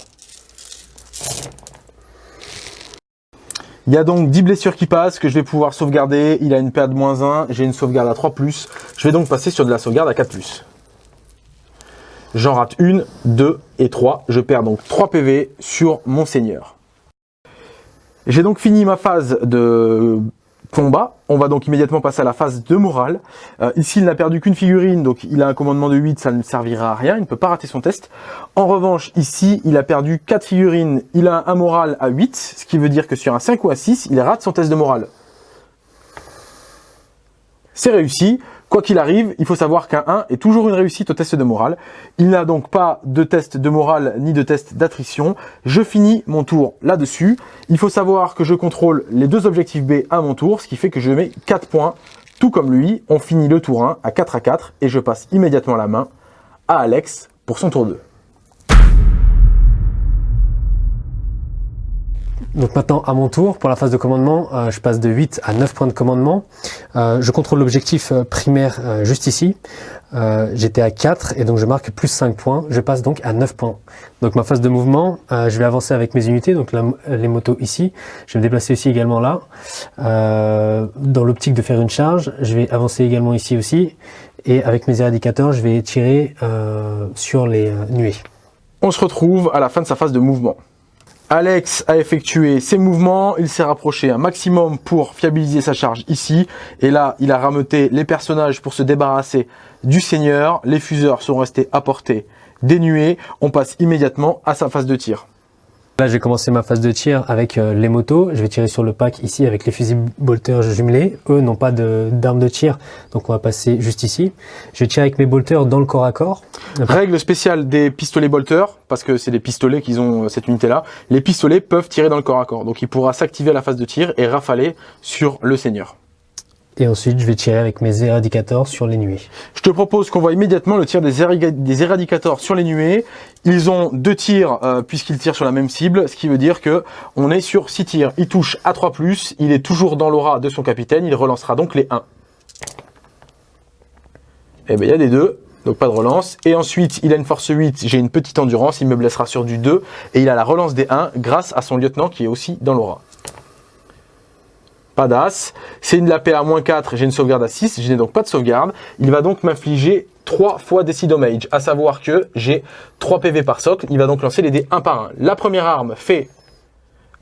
Il y a donc 10 blessures qui passent que je vais pouvoir sauvegarder. Il a une perte de moins 1. J'ai une sauvegarde à 3+. Je vais donc passer sur de la sauvegarde à 4+. J'en rate une, 2 et 3. Je perds donc 3 PV sur mon seigneur. J'ai donc fini ma phase de combat. On va donc immédiatement passer à la phase de morale. Euh, ici, il n'a perdu qu'une figurine, donc il a un commandement de 8, ça ne servira à rien, il ne peut pas rater son test. En revanche, ici, il a perdu 4 figurines, il a un moral à 8, ce qui veut dire que sur un 5 ou un 6, il rate son test de morale. C'est réussi. Quoi qu'il arrive, il faut savoir qu'un 1 est toujours une réussite au test de morale. Il n'a donc pas de test de morale ni de test d'attrition. Je finis mon tour là-dessus. Il faut savoir que je contrôle les deux objectifs B à mon tour, ce qui fait que je mets 4 points. Tout comme lui, on finit le tour 1 à 4 à 4 et je passe immédiatement la main à Alex pour son tour 2. Donc maintenant, à mon tour, pour la phase de commandement, euh, je passe de 8 à 9 points de commandement. Euh, je contrôle l'objectif euh, primaire juste ici. J'étais à 4 et donc je marque plus 5 points. Je passe donc à 9 points. Donc ma phase de mouvement, je vais avancer avec mes unités, donc les motos ici. Je vais me déplacer aussi également là. dans l'optique de faire une charge, je vais avancer également ici aussi. Et avec mes éradicateurs, je vais tirer sur les nuées. On se retrouve à la fin de sa phase de mouvement. Alex a effectué ses mouvements, il s'est rapproché un maximum pour fiabiliser sa charge ici. Et là, il a rameuté les personnages pour se débarrasser du seigneur. Les fuseurs sont restés à portée des nuées. On passe immédiatement à sa phase de tir. Là, j'ai commencé ma phase de tir avec euh, les motos. Je vais tirer sur le pack ici avec les fusils bolters jumelés. Eux n'ont pas d'armes de, tir, donc on va passer juste ici. Je tirer avec mes bolters dans le corps à corps. Règle spéciale des pistolets bolters, parce que c'est des pistolets qu'ils ont cette unité-là. Les pistolets peuvent tirer dans le corps à corps, donc il pourra s'activer à la phase de tir et rafaler sur le seigneur. Et ensuite, je vais tirer avec mes éradicators sur les nuées. Je te propose qu'on voit immédiatement le tir des, des éradicators sur les nuées. Ils ont deux tirs euh, puisqu'ils tirent sur la même cible, ce qui veut dire que on est sur six tirs. Il touche à 3+, il est toujours dans l'aura de son capitaine, il relancera donc les 1. Et eh bien il y a des 2, donc pas de relance. Et ensuite, il a une force 8, j'ai une petite endurance, il me blessera sur du 2. Et il a la relance des 1 grâce à son lieutenant qui est aussi dans l'aura pas d'as. C'est une la à 4, j'ai une sauvegarde à 6, je n'ai donc pas de sauvegarde. Il va donc m'infliger 3 fois des damage, à savoir que j'ai 3 PV par socle. Il va donc lancer les dés 1 par 1. La première arme fait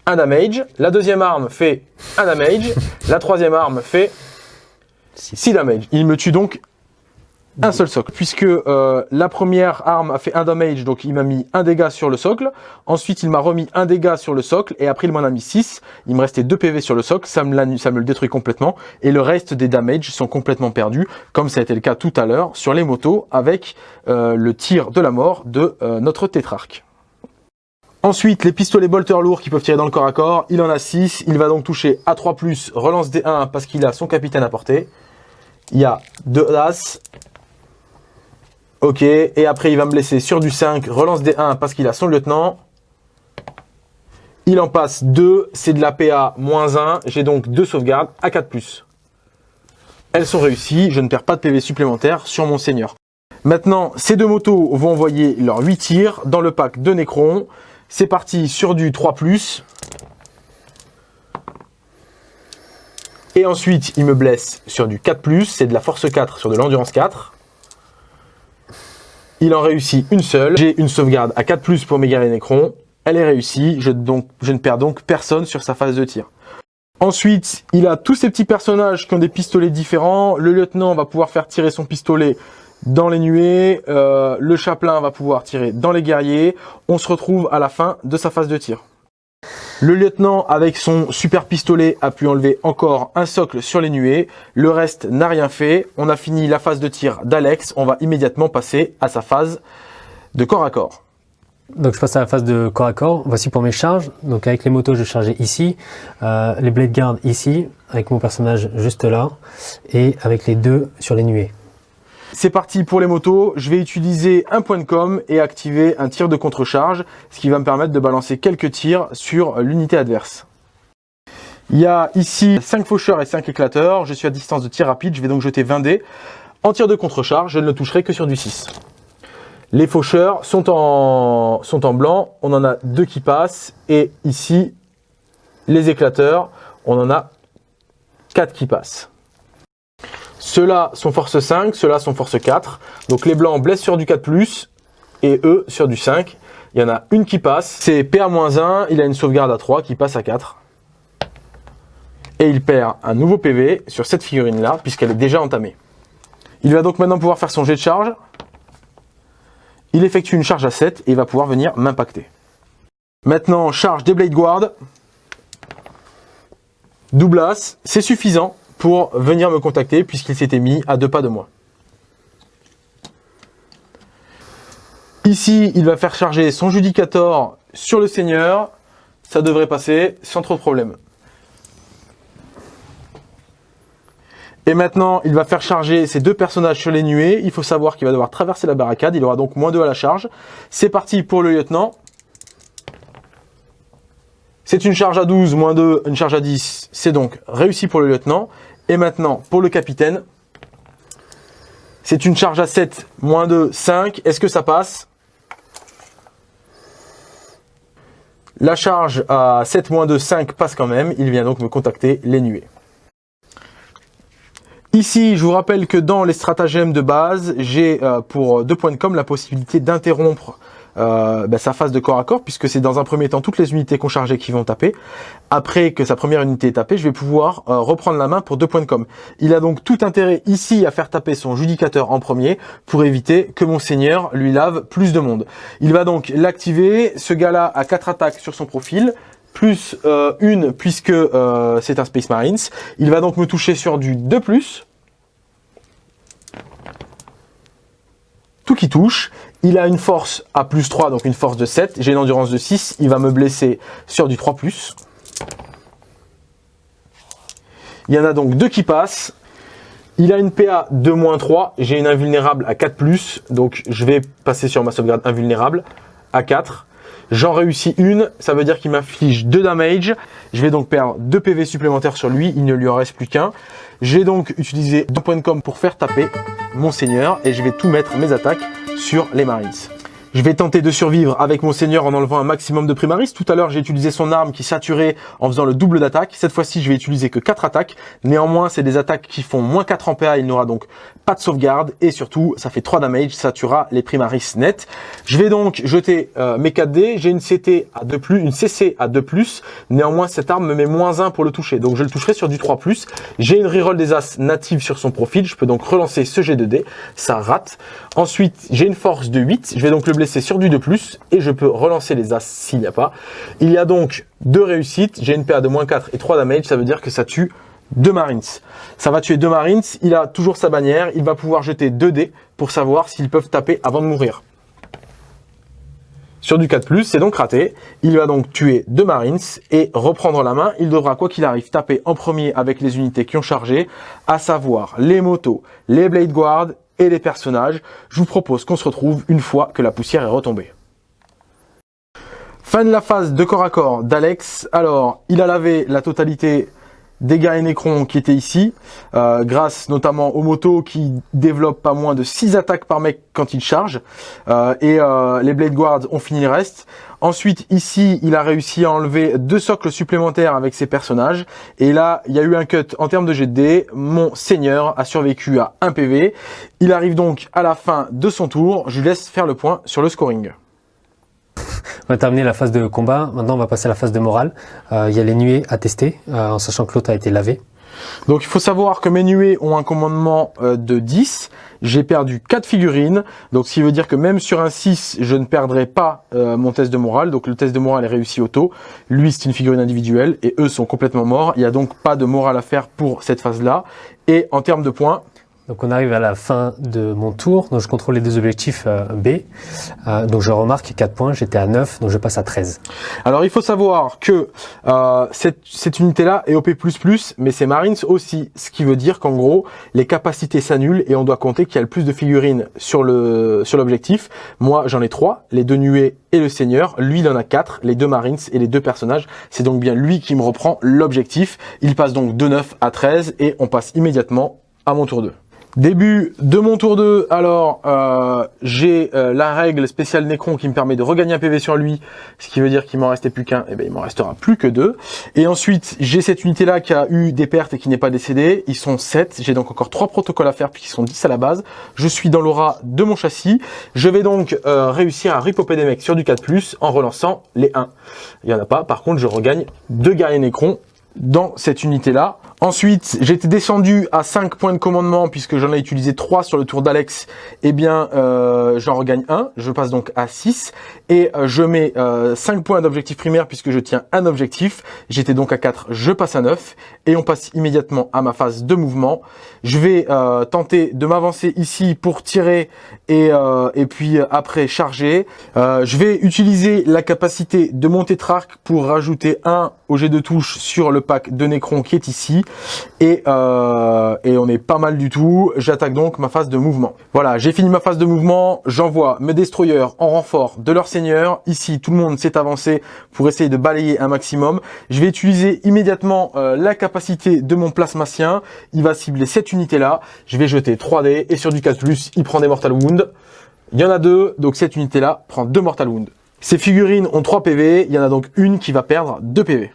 un damage, la deuxième arme fait un damage, la troisième arme fait 6 damage. Il me tue donc un seul socle, puisque euh, la première arme a fait un damage, donc il m'a mis un dégât sur le socle. Ensuite, il m'a remis un dégât sur le socle, et après il m'en a mis 6. Il me restait 2 PV sur le socle, ça me, le détruit complètement. Et le reste des damages sont complètement perdus, comme ça a été le cas tout à l'heure sur les motos, avec euh, le tir de la mort de euh, notre tétrarque. Ensuite, les pistolets bolter lourds qui peuvent tirer dans le corps à corps, il en a 6. Il va donc toucher à 3+, relance des 1 parce qu'il a son capitaine à portée. Il y a 2 As, Ok, et après il va me laisser sur du 5, relance des 1 parce qu'il a son lieutenant. Il en passe 2, c'est de la PA moins 1, j'ai donc deux sauvegardes à 4+. Elles sont réussies, je ne perds pas de PV supplémentaire sur mon seigneur. Maintenant, ces deux motos vont envoyer leurs 8 tirs dans le pack de Necron. C'est parti sur du 3+. Et ensuite, il me blesse sur du 4+, c'est de la force 4 sur de l'endurance 4. Il en réussit une seule. J'ai une sauvegarde à 4+, pour mes guerriers Necron. Elle est réussie. Je, ne perds donc personne sur sa phase de tir. Ensuite, il a tous ces petits personnages qui ont des pistolets différents. Le lieutenant va pouvoir faire tirer son pistolet dans les nuées. Euh, le chapelain va pouvoir tirer dans les guerriers. On se retrouve à la fin de sa phase de tir. Le lieutenant, avec son super pistolet, a pu enlever encore un socle sur les nuées. Le reste n'a rien fait. On a fini la phase de tir d'Alex. On va immédiatement passer à sa phase de corps à corps. Donc je passe à la phase de corps à corps. Voici pour mes charges. Donc avec les motos, je chargeais ici, euh, les blade guards ici, avec mon personnage juste là, et avec les deux sur les nuées. C'est parti pour les motos, je vais utiliser un point de com et activer un tir de contre-charge, ce qui va me permettre de balancer quelques tirs sur l'unité adverse. Il y a ici 5 faucheurs et 5 éclateurs, je suis à distance de tir rapide, je vais donc jeter 20 dés. En tir de contre-charge, je ne le toucherai que sur du 6. Les faucheurs sont en, sont en blanc, on en a deux qui passent, et ici, les éclateurs, on en a 4 qui passent. Ceux-là sont force 5, ceux-là sont force 4. Donc les blancs blessent sur du 4+, et eux sur du 5. Il y en a une qui passe, c'est PA-1, il a une sauvegarde à 3 qui passe à 4. Et il perd un nouveau PV sur cette figurine-là, puisqu'elle est déjà entamée. Il va donc maintenant pouvoir faire son jet de charge. Il effectue une charge à 7 et il va pouvoir venir m'impacter. Maintenant, charge des Blade Guard. Double c'est suffisant pour venir me contacter puisqu'il s'était mis à deux pas de moi. Ici, il va faire charger son Judicator sur le Seigneur. Ça devrait passer sans trop de problème. Et maintenant, il va faire charger ses deux personnages sur les nuées. Il faut savoir qu'il va devoir traverser la barricade. Il aura donc moins 2 à la charge. C'est parti pour le lieutenant. C'est une charge à 12, moins 2, une charge à 10. C'est donc réussi pour le lieutenant. Et maintenant, pour le capitaine, c'est une charge à 7, moins 2, 5. Est-ce que ça passe? La charge à 7, moins 2, 5 passe quand même. Il vient donc me contacter les nuées. Ici, je vous rappelle que dans les stratagèmes de base, j'ai euh, pour deux points de com la possibilité d'interrompre euh, bah, sa phase de corps à corps, puisque c'est dans un premier temps toutes les unités qu'on chargeait qui vont taper. Après que sa première unité est tapée, je vais pouvoir euh, reprendre la main pour deux points de com. Il a donc tout intérêt ici à faire taper son judicateur en premier pour éviter que mon seigneur lui lave plus de monde. Il va donc l'activer, ce gars-là a quatre attaques sur son profil, plus euh, une puisque c'est un Space Marines. Il va donc me toucher sur du 2+, tout qui touche. Il a une force à plus 3, donc une force de 7. J'ai une endurance de 6. Il va me blesser sur du 3+. Il y en a donc deux qui passent. Il a une PA de 3. J'ai une invulnérable à 4+. Donc je vais passer sur ma sauvegarde invulnérable à 4. J'en réussis une, ça veut dire qu'il m'inflige 2 damage. Je vais donc perdre 2 PV supplémentaires sur lui, il ne lui en reste plus qu'un. J'ai donc utilisé 2 points de com pour faire taper mon seigneur et je vais tout mettre mes attaques sur les Marines. Je vais tenter de survivre avec mon seigneur en enlevant un maximum de primaris. Tout à l'heure, j'ai utilisé son arme qui saturait en faisant le double d'attaque. Cette fois-ci, je vais utiliser que 4 attaques. Néanmoins, c'est des attaques qui font moins 4 en PA. Il n'aura donc pas de sauvegarde. Et surtout, ça fait 3 damage. Ça tuera les primaris net. Je vais donc jeter euh, mes 4 dés. J'ai une CT à 2+, une CC à 2+. Néanmoins, cette arme me met moins 1 pour le toucher. Donc, je le toucherai sur du 3+. J'ai une reroll des As native sur son profil. Je peux donc relancer ce jet de dés. Ça rate. Ensuite, j'ai une force de 8. Je vais donc le sur du 2+, et je peux relancer les As s'il n'y a pas. Il y a donc deux réussites, j'ai une PA de moins 4 et 3 damage, ça veut dire que ça tue deux Marines. Ça va tuer deux Marines, il a toujours sa bannière, il va pouvoir jeter 2 dés pour savoir s'ils peuvent taper avant de mourir. Sur du 4+, c'est donc raté. Il va donc tuer deux Marines et reprendre la main. Il devra, quoi qu'il arrive, taper en premier avec les unités qui ont chargé, à savoir les motos, les Blade Guard et les personnages. Je vous propose qu'on se retrouve une fois que la poussière est retombée. Fin de la phase de corps à corps d'Alex. Alors, il a lavé la totalité gars et Necron qui étaient ici, euh, grâce notamment aux motos qui développent pas moins de 6 attaques par mec quand il charge, euh, et euh, les Blade Guards ont fini le reste. Ensuite, ici, il a réussi à enlever deux socles supplémentaires avec ses personnages, et là, il y a eu un cut en termes de GD, mon seigneur a survécu à 1 PV, il arrive donc à la fin de son tour, je lui laisse faire le point sur le scoring. On a terminé la phase de combat. Maintenant, on va passer à la phase de morale. Euh, il y a les nuées à tester, euh, en sachant que l'autre a été lavé. Donc il faut savoir que mes nuées ont un commandement euh, de 10. J'ai perdu 4 figurines. Donc ce qui veut dire que même sur un 6, je ne perdrai pas mon test de morale. Donc le test de morale est réussi auto. Lui, c'est une figurine individuelle et eux sont complètement morts. Il n'y a donc pas de morale à faire pour cette phase-là. Et en termes de points, donc on arrive à la fin de mon tour, donc je contrôle les deux objectifs euh, B. Euh, donc je remarque 4 points, j'étais à 9, donc je passe à 13. Alors il faut savoir que euh, cette, unité-là est OP++, mais c'est Marines aussi, ce qui veut dire qu'en gros, les capacités s'annulent et on doit compter qu'il y a le plus de figurines sur le sur l'objectif. Moi j'en ai 3, les deux nuées et le seigneur. Lui il en a 4, les deux Marines et les deux personnages. C'est donc bien lui qui me reprend l'objectif. Il passe donc de 9 à 13 et on passe immédiatement à mon tour 2. Début de mon tour 2, alors euh, j'ai euh, la règle spéciale Necron qui me permet de regagner un PV sur lui, ce qui veut dire qu'il m'en restait plus qu'un, et eh bien il m'en restera plus que deux. Et ensuite j'ai cette unité là qui a eu des pertes et qui n'est pas décédée, ils sont 7, j'ai donc encore trois protocoles à faire puisqu'ils sont 10 à la base. Je suis dans l'aura de mon châssis, je vais donc euh, réussir à ripoper des mecs sur du 4+, en relançant les 1. Il y en a pas, par contre je regagne deux guerriers Necron dans cette unité là Ensuite, j'étais descendu à 5 points de commandement puisque j'en ai utilisé 3 sur le tour d'Alex. Eh bien, euh, j'en regagne 1. Je passe donc à 6. Et euh, je mets euh, 5 points d'objectif primaire puisque je tiens un objectif. J'étais donc à 4, je passe à 9. Et on passe immédiatement à ma phase de mouvement. Je vais euh, tenter de m'avancer ici pour tirer et, euh, et puis après charger. je vais utiliser la capacité de mon tétrarque pour rajouter 1 au jet de touche sur le pack de Necron qui est ici. Et, euh, et on est pas mal du tout. J'attaque donc ma phase de mouvement. Voilà, j'ai fini ma phase de mouvement. J'envoie mes destroyers en renfort de leur seigneur. Ici, tout le monde s'est avancé pour essayer de balayer un maximum. Je vais utiliser immédiatement euh, la capacité de mon plasmacien. Il va cibler cette unité-là. Je vais jeter 3D et sur du 4+, il prend des Mortal Wound. Il y en a deux, donc cette unité-là prend deux Mortal Wound. Ces figurines ont 3 PV, il y en a donc une qui va perdre 2 PV.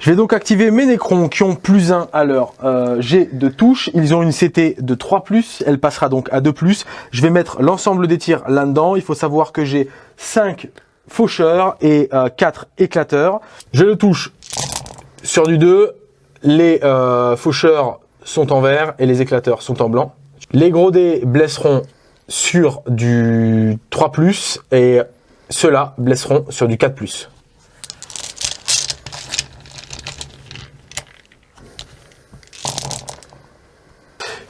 Je vais donc activer mes Necrons qui ont plus 1 à leur euh, jet de touche. Ils ont une CT de 3+, elle passera donc à 2+. Je vais mettre l'ensemble des tirs là-dedans. Il faut savoir que j'ai 5 faucheurs et 4 éclateurs. Je le touche sur du 2. Les faucheurs sont en vert et les éclateurs sont en blanc. Les gros dés blesseront sur du 3+, et ceux-là blesseront sur du 4+.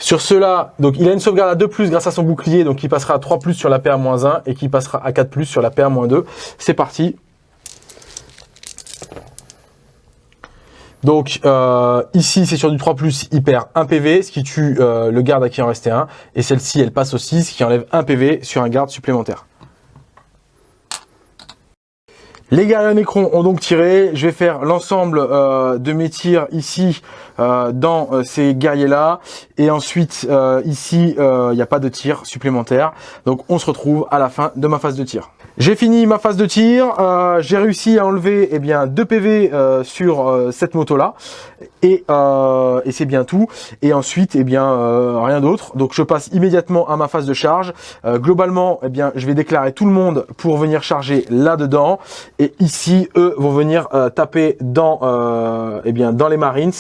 Sur cela, donc il a une sauvegarde à 2+, grâce à son bouclier, donc il passera à 3+, sur la PA-1 et qui passera à 4+, sur la PA-2. C'est parti, Donc euh, ici c'est sur du 3+, il perd 1 PV, ce qui tue euh, le garde à qui en restait un. Et celle-ci elle passe au 6, ce qui enlève 1 PV sur un garde supplémentaire. Les guerriers Necron ont donc tiré. Je vais faire l'ensemble euh, de mes tirs ici dans ces guerriers-là. Et ensuite, ici, il n'y a pas de tir supplémentaire. Donc on se retrouve à la fin de ma phase de tir. J'ai fini ma phase de tir, euh, j'ai réussi à enlever eh bien 2 PV euh, sur euh, cette moto là et, et c'est bien tout. Et ensuite eh bien rien d'autre. Donc je passe immédiatement à ma phase de charge. Globalement eh bien je vais déclarer tout le monde pour venir charger là dedans et ici eux vont venir taper dans eh bien dans les marines.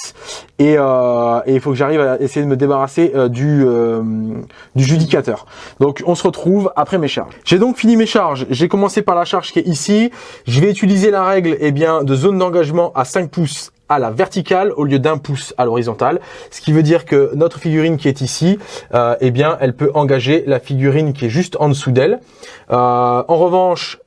Et, et il faut que j'arrive à essayer de me débarrasser du du judicateur. Donc on se retrouve après mes charges. J'ai donc fini mes charges. J'ai commencer par la charge qui est ici. Je vais utiliser la règle eh bien, de zone d'engagement à 5 pouces à la verticale au lieu d'un pouce à l'horizontale, ce qui veut dire que notre figurine qui est ici, euh, eh bien, elle peut engager la figurine qui est juste en dessous d'elle. Euh, en revanche,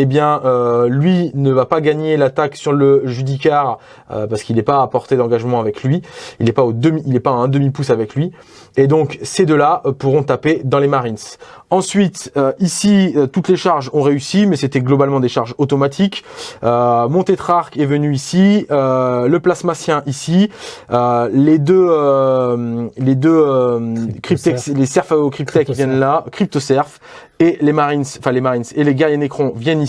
eh bien, euh, lui ne va pas gagner l'attaque sur le Judicar parce qu'il n'est pas à portée d'engagement avec lui. Il n'est pas au demi, il n'est pas à un demi pouce avec lui. Et donc ces deux-là pourront taper dans les Marines. Ensuite, euh, ici, euh, toutes les charges ont réussi, mais c'était globalement des charges automatiques. Euh, mon tétrarque est venu ici, le plasmacien ici, les deux, les deux cryptex, les Serfao cryptech viennent là, cryptoserf, et les marines, enfin les marines et les guerriers nécrons viennent ici.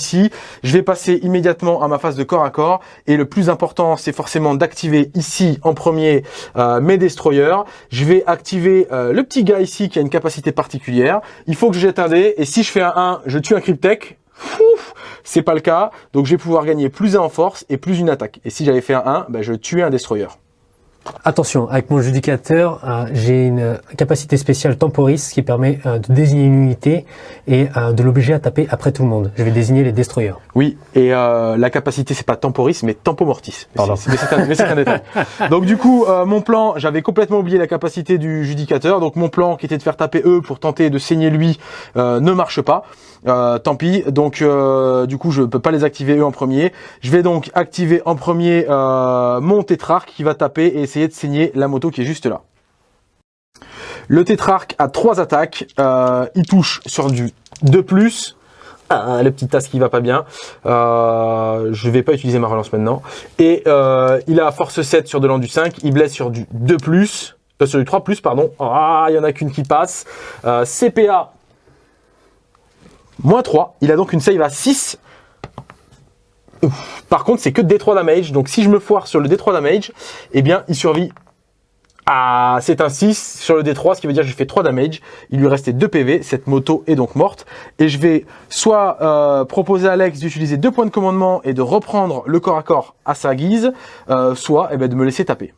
Je vais passer immédiatement à ma phase de corps à corps, et le plus important, c'est forcément d'activer ici en premier mes destroyers. Je vais activer le petit gars ici qui a une capacité particulière. Il faut que je jette un dé, et si je fais un 1, je tue un Cryptech. C'est pas le cas, donc je vais pouvoir gagner plus 1 en force et plus une attaque. Et si j'avais fait un 1, ben je tuais un Destroyer. Attention, avec mon judicateur, euh, j'ai une capacité spéciale temporis qui permet euh, de désigner une unité et euh, de l'obliger à taper après tout le monde. Je vais désigner les destroyers. Oui, et la capacité c'est pas temporis mais tempomortis. Pardon. Mais c'est un, détail. Donc du coup, mon plan, j'avais complètement oublié la capacité du judicateur. Donc mon plan qui était de faire taper eux pour tenter de saigner lui ne marche pas. tant pis. Donc du coup, je peux pas les activer eux en premier. Je vais donc activer en premier mon tétrarque qui va taper et essayer de saigner la moto qui est juste là. Le tétrarque a trois attaques. Euh, il touche sur du 2+. Ah, le petit tas qui va pas bien. Euh, je vais pas utiliser ma relance maintenant. Et euh, il a force 7 sur de l'an du 5. Il blesse sur du 2+. Euh, sur du 3+, pardon. Ah, il y en a qu'une qui passe. CPA, moins 3. Il a donc une save à 6. Par contre, c'est que D3 damage. Donc, si je me foire sur le D3 damage, eh bien, il survit à... C'est un 6 sur le D3, ce qui veut dire que j'ai fait 3 damage. Il lui restait 2 PV. Cette moto est donc morte. Et je vais soit euh, proposer à Alex d'utiliser deux points de commandement et de reprendre le corps à corps à sa guise, euh, soit eh ben, de me laisser taper.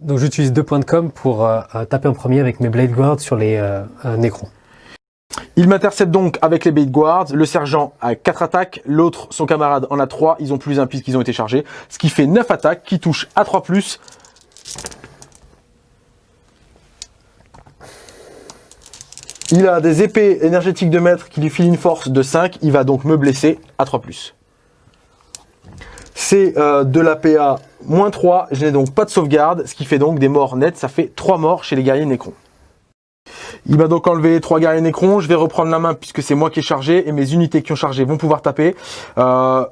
Donc, j'utilise deux points de com pour euh, taper en premier avec mes Blade Guards sur les Necrons. Il m'intercepte donc avec les bait guards. Le sergent a 4 attaques, l'autre, son camarade, en a 3. Ils ont plus un puisqu'ils ont été chargés. Ce qui fait 9 attaques qui touchent à 3+. Il a des épées énergétiques de maître qui lui filent une force de 5. Il va donc me blesser à 3+. C'est euh, de la PA moins 3. Je n'ai donc pas de sauvegarde, ce qui fait donc des morts nettes. Ça fait 3 morts chez les guerriers Necrons. Il m'a donc enlevé trois guerriers Necrons. Je vais reprendre la main puisque c'est moi qui ai chargé et mes unités qui ont chargé vont pouvoir taper. Euh,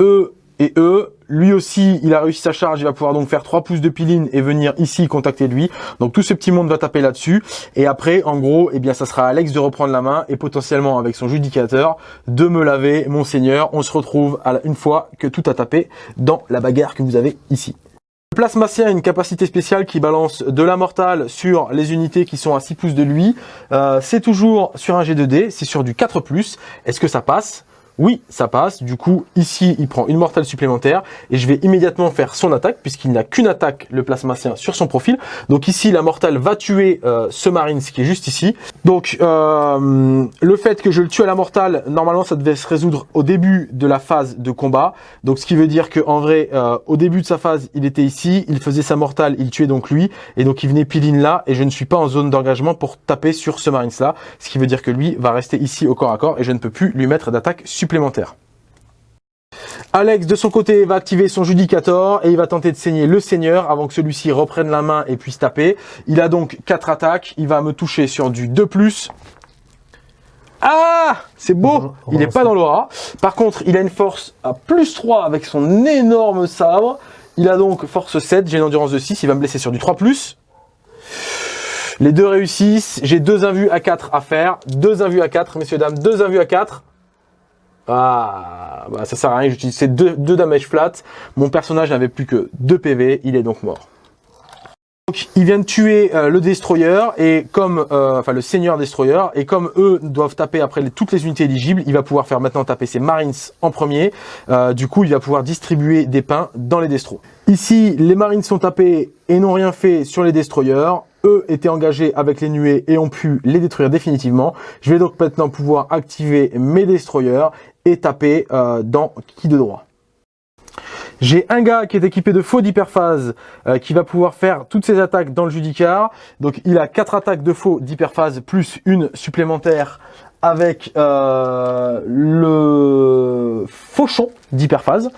eux et E. Lui aussi, il a réussi sa charge, il va pouvoir donc faire 3 pouces de piline et venir ici contacter lui. Donc tout ce petit monde va taper là-dessus. Et après, en gros, eh bien, ça sera à Alex de reprendre la main et potentiellement avec son judicateur de me laver, monseigneur. On se retrouve une fois que tout a tapé dans la bagarre que vous avez ici. Plasmacien a une capacité spéciale qui balance de la mortale sur les unités qui sont à 6 pouces de lui. Euh, c'est toujours sur un G2D, c'est sur du 4+. Est-ce que ça passe? Oui, ça passe. Du coup, ici, il prend une mortale supplémentaire et je vais immédiatement faire son attaque puisqu'il n'a qu'une attaque, le plasmacien, sur son profil. Donc ici, la mortale va tuer euh, ce marine, qui est juste ici. Donc, euh, le fait que je le tue à la mortale, normalement, ça devait se résoudre au début de la phase de combat. Donc, ce qui veut dire qu'en vrai, euh, au début de sa phase, il était ici, il faisait sa mortale, il tuait donc lui. Et donc, il venait piline là et je ne suis pas en zone d'engagement pour taper sur ce marine là. Ce qui veut dire que lui va rester ici au corps à corps et je ne peux plus lui mettre d'attaque supplémentaire supplémentaire. Alex, de son côté, va activer son Judicator et il va tenter de saigner le Seigneur avant que celui-ci reprenne la main et puisse taper. Il a donc 4 attaques. Il va me toucher sur du 2+. Ah C'est beau Il n'est pas dans l'aura. Par contre, il a une force à plus 3 avec son énorme sabre. Il a donc force 7, j'ai une endurance de 6. Il va me blesser sur du 3+. Les deux réussissent. J'ai deux invus à 4 à faire. Deux invus à 4, messieurs, dames. Deux invus à 4. Ah, bah ça sert à rien, j'utilisais deux, deux damage flat. Mon personnage n'avait plus que 2 PV, il est donc mort. Donc, il vient de tuer euh, le Destroyer, et comme, euh, enfin le Seigneur Destroyer, et comme eux doivent taper après toutes les unités éligibles, il va pouvoir faire maintenant taper ses Marines en premier. Euh, du coup, il va pouvoir distribuer des pains dans les Destros. Ici, les Marines sont tapés et n'ont rien fait sur les Destroyers. Eux étaient engagés avec les nuées et ont pu les détruire définitivement. Je vais donc maintenant pouvoir activer mes Destroyers et taper euh, dans qui de droit. J'ai un gars qui est équipé de faux d'hyperphase euh, qui va pouvoir faire toutes ses attaques dans le judicar. Donc il a quatre attaques de faux d'hyperphase plus une supplémentaire avec euh, le fauchon d'hyperphase.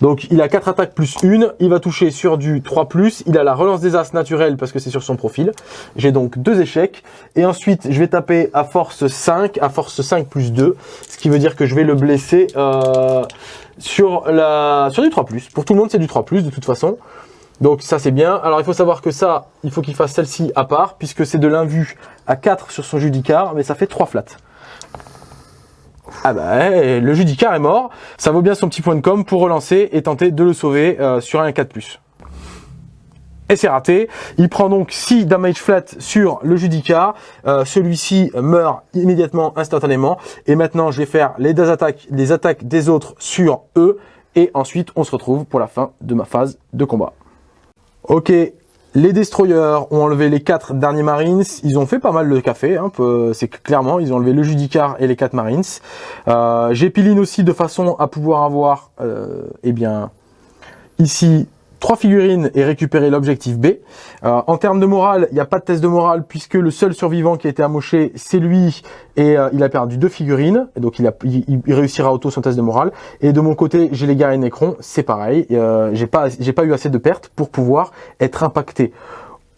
Donc il a 4 attaques plus une, il va toucher sur du 3+, il a la relance des as naturelle parce que c'est sur son profil. J'ai donc deux échecs, et ensuite je vais taper à force 5, à force 5 plus 2, ce qui veut dire que je vais le blesser euh, sur, la, sur du 3+. Pour tout le monde c'est du 3+, de toute façon. Donc ça c'est bien. Alors il faut savoir que ça, il faut qu'il fasse celle-ci à part, puisque c'est de l'invu à 4 sur son judicar, mais ça fait 3 flats. Ah bah, le Judicar est mort. Ça vaut bien son petit point de com pour relancer et tenter de le sauver euh, sur un 4+. Et c'est raté. Il prend donc 6 damage flat sur le Judicar. Euh, celui-ci meurt immédiatement, instantanément. Et maintenant, je vais faire les deux attaques, les attaques des autres sur eux. Et ensuite, on se retrouve pour la fin de ma phase de combat. Ok, les Destroyers ont enlevé les quatre derniers Marines. Ils ont fait pas mal de café. Hein, c'est clairement, ils ont enlevé le Judicar et les quatre Marines. Euh, J'ai Piline aussi de façon à pouvoir avoir, euh, eh bien, ici trois figurines et récupérer l'objectif B. Euh, en termes de morale, il n'y a pas de test de morale puisque le seul survivant qui a été amoché, c'est lui et euh, il a perdu deux figurines. Et donc il, a, il, réussira auto son test de morale. Et de mon côté, j'ai les guerriers Necron, c'est pareil. Euh, j'ai pas, pas eu assez de pertes pour pouvoir être impacté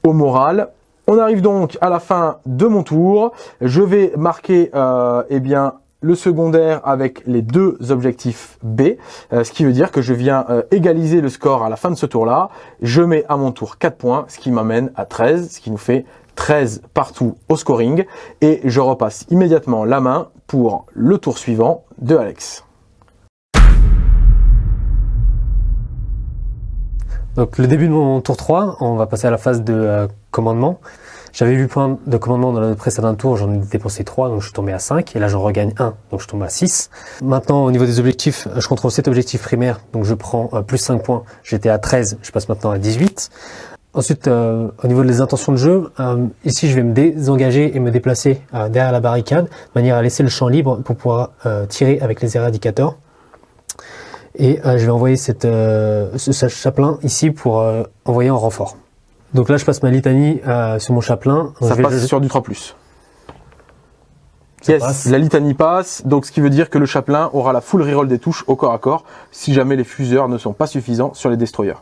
au moral. On arrive donc à la fin de mon tour. Je vais marquer eh bien le secondaire avec les deux objectifs B, euh, ce qui veut dire que je viens euh, égaliser le score à la fin de ce tour-là. Je mets à mon tour 4 points, ce qui m'amène à 13, ce qui nous fait 13 partout au scoring. Et je repasse immédiatement la main pour le tour suivant de Alex. Donc le début de mon tour 3, on va passer à la phase de euh, commandement. J'avais 8 points de commandement dans le précédent tour, j'en ai dépensé 3, donc je suis tombé à 5, et là j'en regagne 1, donc je tombe à 6. Maintenant, au niveau des objectifs, je contrôle 7 objectifs primaires, donc je prends euh, plus 5 points, j'étais à 13, je passe maintenant à 18. Ensuite, euh, au niveau des intentions de jeu, euh, ici je vais me désengager et me déplacer derrière la barricade, de manière à laisser le champ libre pour pouvoir tirer avec les éradicateurs. Et je vais envoyer cette, ce chaplain ici pour envoyer un renfort. Donc là, je passe ma litanie euh, sur mon chaplain. Ça passe sur du 3+. Yes, la litanie passe, donc ce qui veut dire que le chaplain aura la full reroll des touches au corps à corps si jamais les fuseurs ne sont pas suffisants sur les destroyers.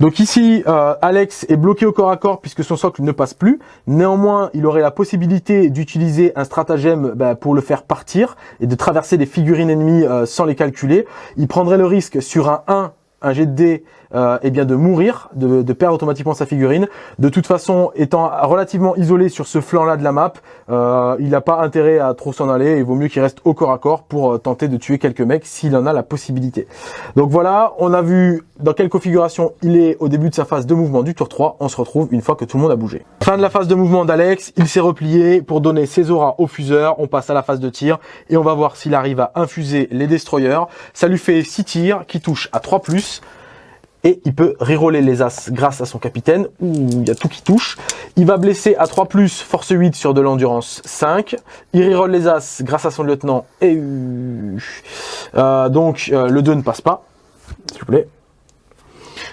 Donc ici, euh, Alex est bloqué au corps à corps puisque son socle ne passe plus. Néanmoins, il aurait la possibilité d'utiliser un stratagème bah, pour le faire partir et de traverser des figurines ennemies euh, sans les calculer. Il prendrait le risque sur un 1 un jet de dés, euh, eh bien de mourir, de, perdre automatiquement sa figurine. De toute façon, étant relativement isolé sur ce flanc-là de la map, euh, il n'a pas intérêt à trop s'en aller. Il vaut mieux qu'il reste au corps à corps pour euh, tenter de tuer quelques mecs s'il en a la possibilité. Donc voilà, on a vu dans quelle configuration il est au début de sa phase de mouvement du tour 3. On se retrouve une fois que tout le monde a bougé. Fin de la phase de mouvement d'Alex, il s'est replié pour donner ses auras au fuseur. On passe à la phase de tir et on va voir s'il arrive à infuser les destroyers. Ça lui fait 6 tirs qui touchent à 3+, et il peut reroller les as grâce à son capitaine, où il y a tout qui touche. Il va blesser à 3+, force 8 sur de l'endurance 5. Il reroll les as grâce à son lieutenant, et euh, donc euh, le 2 ne passe pas, s'il vous plaît.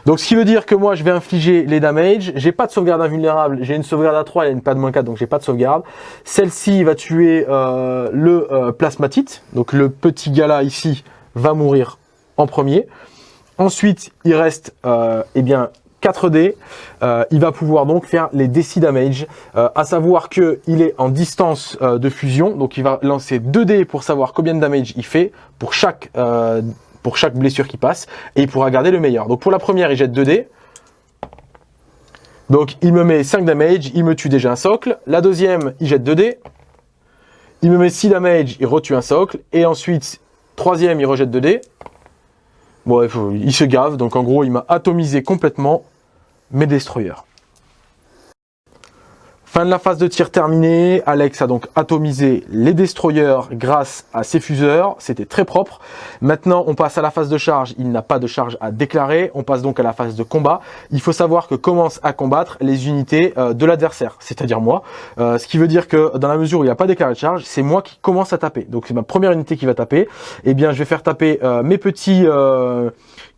Donc ce qui veut dire que moi je vais infliger les damages, j'ai pas de sauvegarde invulnérable, j'ai une sauvegarde à 3 et une pas de moins 4 donc j'ai pas de sauvegarde. Celle-ci va tuer euh, le euh, plasmatite, donc le petit gars là ici va mourir en premier. Ensuite, il reste euh, eh bien 4 dés. Euh, il va pouvoir donc faire les DC damage, euh, à savoir que il est en distance euh, de fusion, donc il va lancer 2 dés pour savoir combien de damage il fait pour chaque euh, pour chaque blessure qui passe, et il pourra garder le meilleur. Donc pour la première, il jette 2 dés. Donc il me met 5 damage, il me tue déjà un socle. La deuxième, il jette 2 dés. Il me met 6 damage, il retue un socle. Et ensuite, troisième, il rejette 2 Bon, il se gave, donc en gros, il m'a atomisé complètement mes destroyers. Fin de la phase de tir terminée, Alex a donc atomisé les destroyers grâce à ses fuseurs, c'était très propre. Maintenant on passe à la phase de charge, il n'a pas de charge à déclarer, on passe donc à la phase de combat. Il faut savoir que commence à combattre les unités euh, de l'adversaire, c'est-à-dire moi. Euh, ce qui veut dire que dans la mesure où il n'y a pas déclaré de charge, c'est moi qui commence à taper. Donc c'est ma première unité qui va taper. Eh bien je vais faire taper euh, mes petits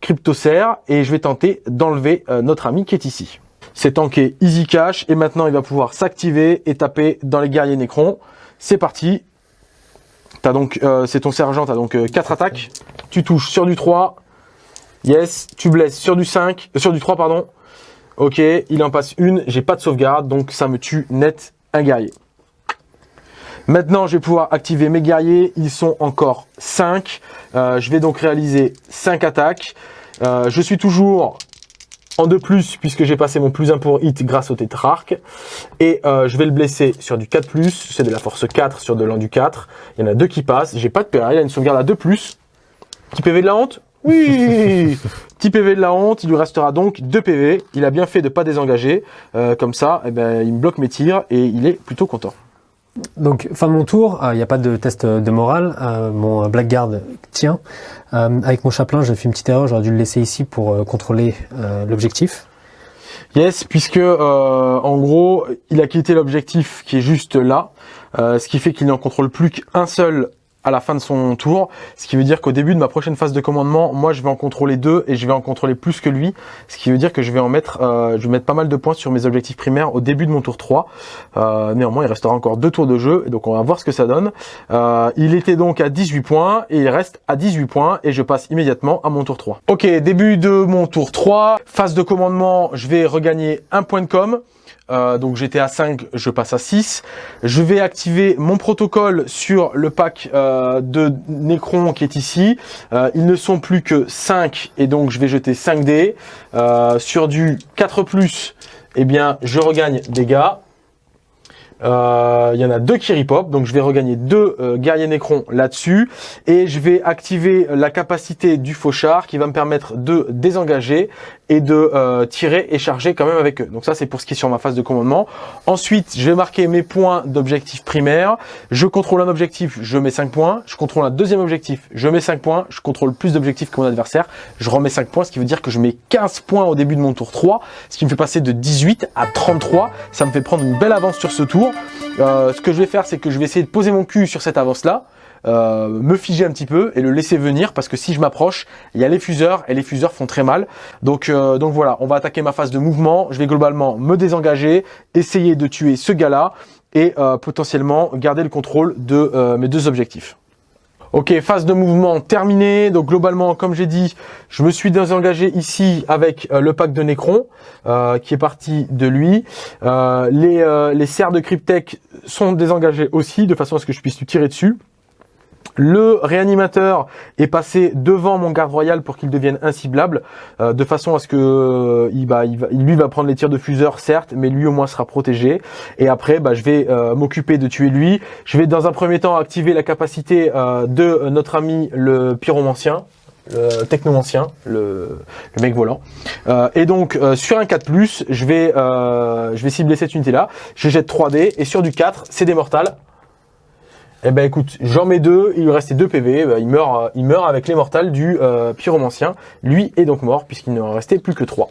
cryptocères et je vais tenter d'enlever notre ami qui est ici. C'est tanké easy cash et maintenant il va pouvoir s'activer et taper dans les guerriers Necron. C'est parti. T'as donc, euh, c'est ton sergent, t'as donc 4 euh, attaques. Tu touches sur du 3. Yes, tu blesses sur du 5, euh, sur du 3 pardon. Ok, il en passe une, j'ai pas de sauvegarde, donc ça me tue net un guerrier. Maintenant, je vais pouvoir activer mes guerriers, ils sont encore 5. je vais donc réaliser 5 attaques. je suis toujours en de plus puisque j'ai passé mon plus 1 pour hit grâce au tétrarque. Et euh, je vais le blesser sur du 4+, plus, c'est de la force 4 sur de l'endu 4. Il y en a deux qui passent, j'ai pas de PA, il a une sauvegarde à 2+. Plus. Petit PV de la honte? Oui Petit PV de la honte, il lui restera donc 2 PV. Il a bien fait de pas désengager. Euh, comme ça, eh ben, il me bloque mes tirs et il est plutôt content. Donc, fin de mon tour, il n'y a pas de test de morale. Euh, mon Blackguard tient. Euh, avec mon chaplain, j'ai fait une petite erreur. J'aurais dû le laisser ici pour euh, contrôler l'objectif. Yes, puisque en gros, il a quitté l'objectif qui est juste là, ce qui fait qu'il n'en contrôle plus qu'un seul à la fin de son tour, ce qui veut dire qu'au début de ma prochaine phase de commandement, moi je vais en contrôler deux et je vais en contrôler plus que lui, ce qui veut dire que je vais en mettre, euh, je vais mettre pas mal de points sur mes objectifs primaires au début de mon tour 3. Euh, néanmoins, il restera encore deux tours de jeu, donc on va voir ce que ça donne. Euh, il était donc à 18 points et il reste à 18 points et je passe immédiatement à mon tour 3. Ok, début de mon tour 3, phase de commandement, je vais regagner un point de com. Euh, donc j'étais à 5, je passe à 6. Je vais activer mon protocole sur le pack euh, de Necron qui est ici. Euh, ils ne sont plus que 5 et donc je vais jeter 5 dés. sur du 4+, eh bien je regagne des Euh, il y en a deux qui ripop, donc je vais regagner deux euh, guerriers Necron là-dessus. Et je vais activer la capacité du fauchard qui va me permettre de désengager et de euh, tirer et charger quand même avec eux. Donc ça c'est pour ce qui est sur ma phase de commandement. Ensuite, je vais marquer mes points d'objectif primaire. Je contrôle un objectif, je mets 5 points. Je contrôle un deuxième objectif, je mets 5 points. Je contrôle plus d'objectifs que mon adversaire, je remets 5 points, ce qui veut dire que je mets 15 points au début de mon tour 3, ce qui me fait passer de 18 à 33. Ça me fait prendre une belle avance sur ce tour. Euh, ce que je vais faire, c'est que je vais essayer de poser mon cul sur cette avance-là. Euh, me figer un petit peu et le laisser venir parce que si je m'approche, il y a les fuseurs et les fuseurs font très mal. Donc, euh, donc voilà, on va attaquer ma phase de mouvement. Je vais globalement me désengager, essayer de tuer ce gars-là et potentiellement garder le contrôle de mes deux objectifs. Ok, phase de mouvement terminée. Donc globalement, comme j'ai dit, je me suis désengagé ici avec euh, le pack de Necron euh, qui est parti de lui. Euh, les, les serres de Cryptech sont désengagées aussi de façon à ce que je puisse lui tirer dessus. Le réanimateur est passé devant mon garde royal pour qu'il devienne inciblable, euh, de façon à ce que euh, lui va prendre les tirs de fuseur, certes, mais lui au moins sera protégé. Et après, bah, je vais euh, m'occuper de tuer lui. Je vais dans un premier temps activer la capacité de notre ami le pyromancien, le technomancien, le, mec volant. et donc sur un 4+, je vais, je vais cibler cette unité-là. Je jette 3D et sur du 4, c'est des mortales. Eh ben écoute, j'en mets deux, il lui restait deux PV, bah, il, meurt, il meurt avec les du euh, pyromancien. Lui est donc mort puisqu'il ne restait plus que trois.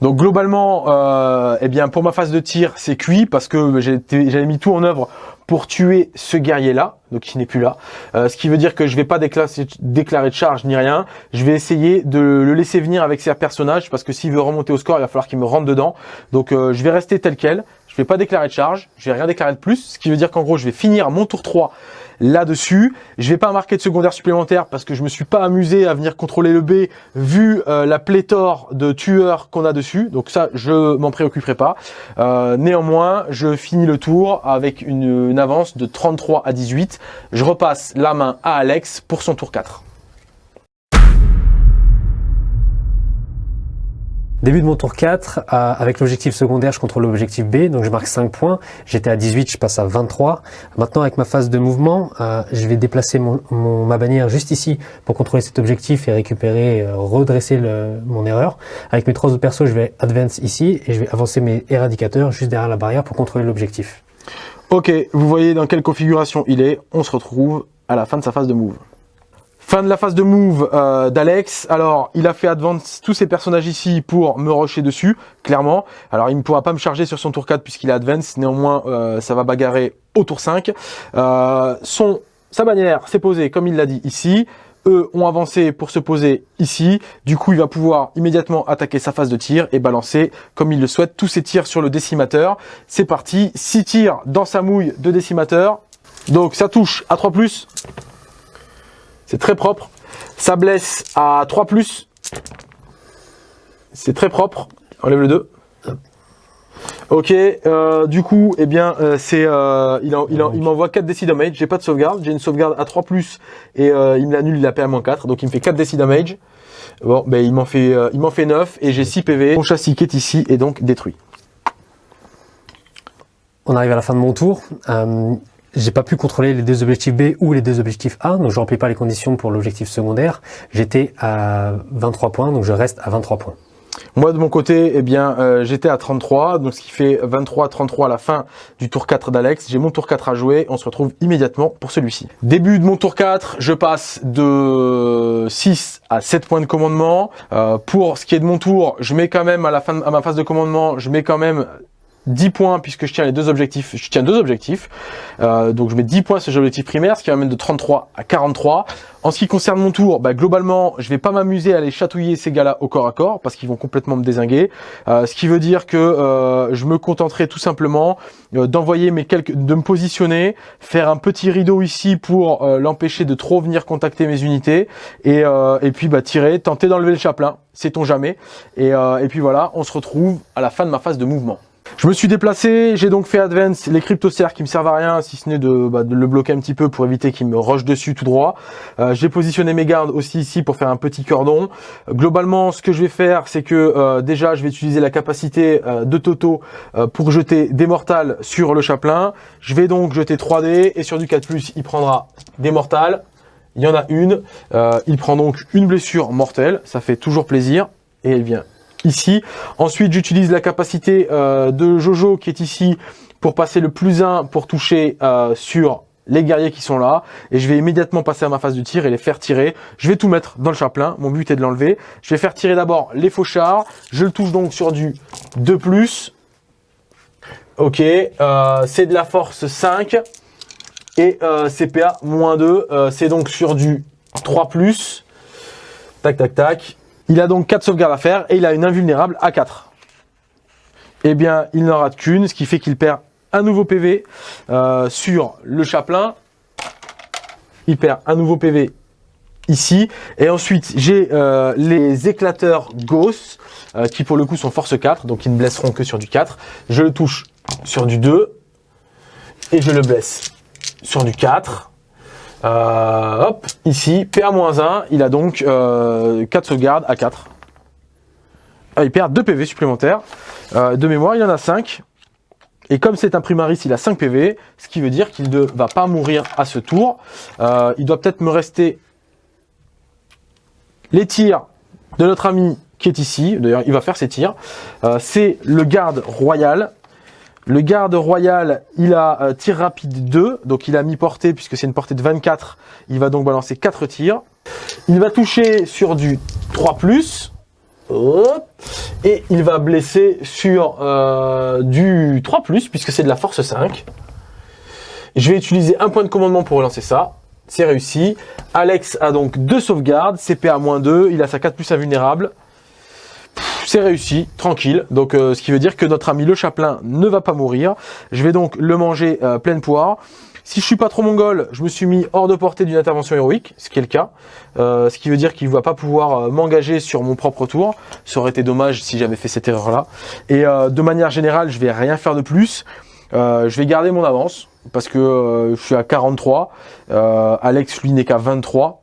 Donc globalement, euh, eh bien pour ma phase de tir, c'est cuit parce que j'avais mis tout en œuvre pour tuer ce guerrier-là, donc il n'est plus là. Euh, ce qui veut dire que je vais pas déclarer, de charge ni rien. Je vais essayer de le laisser venir avec ses personnages parce que s'il veut remonter au score, il va falloir qu'il me rentre dedans. Donc euh, je vais rester tel quel. Je vais pas déclarer de charge, je vais rien déclarer de plus, ce qui veut dire qu'en gros, je vais finir mon tour 3 là-dessus. Je vais pas marquer de secondaire supplémentaire parce que je me suis pas amusé à venir contrôler le B vu euh, la pléthore de tueurs qu'on a dessus. Donc ça, je m'en préoccuperai pas. Euh, néanmoins, je finis le tour avec une, une avance de 33 à 18. Je repasse la main à Alex pour son tour 4. Début de mon tour 4, euh, avec l'objectif secondaire, je contrôle l'objectif B, donc je marque 5 points. J'étais à 18, je passe à 23. Maintenant, avec ma phase de mouvement, euh, je vais déplacer ma bannière juste ici pour contrôler cet objectif et récupérer, euh, redresser mon erreur. Avec mes trois autres persos, je vais advance ici et je vais avancer mes éradicateurs juste derrière la barrière pour contrôler l'objectif. Ok, vous voyez dans quelle configuration il est. On se retrouve à la fin de sa phase de move. Fin de la phase de move euh, d'Alex. Alors, il a fait advance tous ses personnages ici pour me rusher dessus, clairement. Alors, il ne pourra pas me charger sur son tour 4 puisqu'il a advance. Néanmoins, euh, ça va bagarrer au tour 5. Euh, son, sa bannière s'est posée, comme il l'a dit ici. Eux ont avancé pour se poser ici. Du coup, il va pouvoir immédiatement attaquer sa phase de tir et balancer, comme il le souhaite, tous ses tirs sur le décimateur. C'est parti. 6 tirs dans sa mouille de décimateur. Donc, ça touche à 3+. C'est très propre. Ça blesse à 3+. C'est très propre. Enlève le 2. Ok, euh, du coup, eh bien, euh, c'est, euh, il, il, m'envoie 4 DC damage. J'ai pas de sauvegarde, j'ai une sauvegarde à 3 et il me l'annule, il a à 4 donc il me fait 4 DC damage. Bon, ben il m'en fait, il m'en fait 9 et j'ai 6 PV. Mon châssis qui est ici est donc détruit. On arrive à la fin de mon tour j'ai pas pu contrôler les deux objectifs B ou les deux objectifs A, donc je remplis pas les conditions pour l'objectif secondaire. J'étais à 23 points, donc je reste à 23 points. Moi de mon côté, eh bien, euh, j'étais à 33, donc ce qui fait 23-33 à la fin du tour 4 d'Alex. J'ai mon tour 4 à jouer, on se retrouve immédiatement pour celui-ci. Début de mon tour 4, je passe de 6 à 7 points de commandement. Euh, pour ce qui est de mon tour, je mets quand même à la fin à ma phase de commandement, je mets quand même 10 points puisque je tiens les deux objectifs, je tiens deux objectifs. Euh, donc je mets 10 points sur l'objectif primaire, ce qui m'amène de 33 à 43. En ce qui concerne mon tour, bah, globalement, je vais pas m'amuser à aller chatouiller ces gars-là au corps à corps parce qu'ils vont complètement me désinguer. Euh, ce qui veut dire que euh, je me contenterai tout simplement d'envoyer mes quelques, de me positionner, faire un petit rideau ici pour l'empêcher de trop venir contacter mes unités et, et puis bah, tirer, tenter d'enlever le chaplain, sait-on jamais. Et, et puis voilà, on se retrouve à la fin de ma phase de mouvement. Je me suis déplacé, j'ai donc fait advance les cryptocères qui me servent à rien, si ce n'est de, bah, de, le bloquer un petit peu pour éviter qu'il me rush dessus tout droit. Euh, j'ai positionné mes gardes aussi ici pour faire un petit cordon. globalement, ce que je vais faire, c'est que euh, déjà, je vais utiliser la capacité euh, de Toto pour jeter des mortales sur le chaplain. Je vais donc jeter 3D et sur du 4+, il prendra des mortales. Il y en a une. il prend donc une blessure mortelle. Ça fait toujours plaisir. Et elle vient ici. Ensuite, j'utilise la capacité euh, de Jojo qui est ici pour passer le plus 1 pour toucher euh, sur les guerriers qui sont là et je vais immédiatement passer à ma phase de tir et les faire tirer. Je vais tout mettre dans le chaplain, mon but est de l'enlever. Je vais faire tirer d'abord les fauchards, je le touche donc sur du 2+. Ok, euh, c'est de la force 5 et CPA moins 2, c'est donc sur du 3+. Tac, tac, tac. Il a donc 4 sauvegardes à faire et il a une invulnérable à 4. Eh bien, il n'en rate qu'une, ce qui fait qu'il perd un nouveau PV euh, sur le chaplain. il perd un nouveau PV ici. Et ensuite, j'ai euh, les éclateurs Gauss, euh, qui pour le coup sont force 4, donc ils ne blesseront que sur du 4. Je le touche sur du 2, et je le blesse sur du 4. Euh, hop, ici, PA-1, il a donc 4 sauvegardes à 4. Ah, il perd 2 PV supplémentaires. de mémoire, il en a 5. Et comme c'est un primaris, il a 5 PV, ce qui veut dire qu'il ne va pas mourir à ce tour. il doit peut-être me rester les tirs de notre ami qui est ici, d'ailleurs il va faire ses tirs, euh, c'est le garde royal. Le garde royal, il a euh, tir rapide 2, donc il a mis portée puisque c'est une portée de 24, il va donc balancer 4 tirs. Il va toucher sur du 3+, et il va blesser sur euh, du 3+, puisque c'est de la force 5. Je vais utiliser un point de commandement pour relancer ça c'est réussi. Alex a donc deux sauvegardes, CPA-2, il a sa 4 plus invulnérable. C'est réussi, tranquille. Donc, euh, ce qui veut dire que notre ami le chaplain ne va pas mourir. Je vais donc le manger euh, pleine poire. Si je suis pas trop mongol, je me suis mis hors de portée d'une intervention héroïque, ce qui est le cas. Euh, ce qui veut dire qu'il ne va pas pouvoir m'engager sur mon propre tour. Ça aurait été dommage si j'avais fait cette erreur-là. Et de manière générale, je vais rien faire de plus. je vais garder mon avance parce que euh, je suis à 43. Euh, Alex, lui, n'est qu'à 23.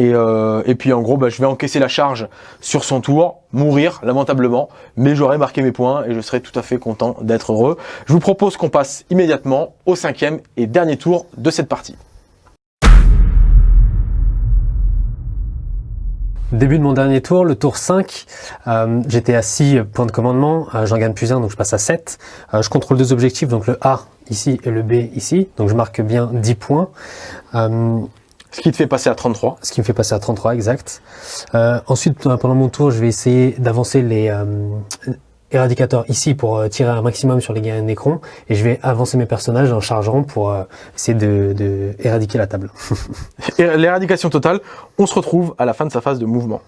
Et, euh, et, puis en gros, bah, je vais encaisser la charge sur son tour, mourir lamentablement, mais j'aurai marqué mes points et je serai tout à fait content d'être heureux. Je vous propose qu'on passe immédiatement au cinquième et dernier tour de cette partie. Début de mon dernier tour, le tour 5, euh, j'étais à 6 points de commandement, j'en gagne plus un donc je passe à 7. je contrôle deux objectifs, donc le A ici et le B ici. Donc je marque bien 10 points. Euh, ce qui te fait passer à 33. Ce qui me fait passer à 33, exact. Euh, ensuite, euh, pendant mon tour, je vais essayer d'avancer les éradicateurs ici pour tirer un maximum sur les guerriers Nécron. Et je vais avancer mes personnages en chargeant pour essayer de, de éradiquer la table. L'éradication totale, on se retrouve à la fin de sa phase de mouvement.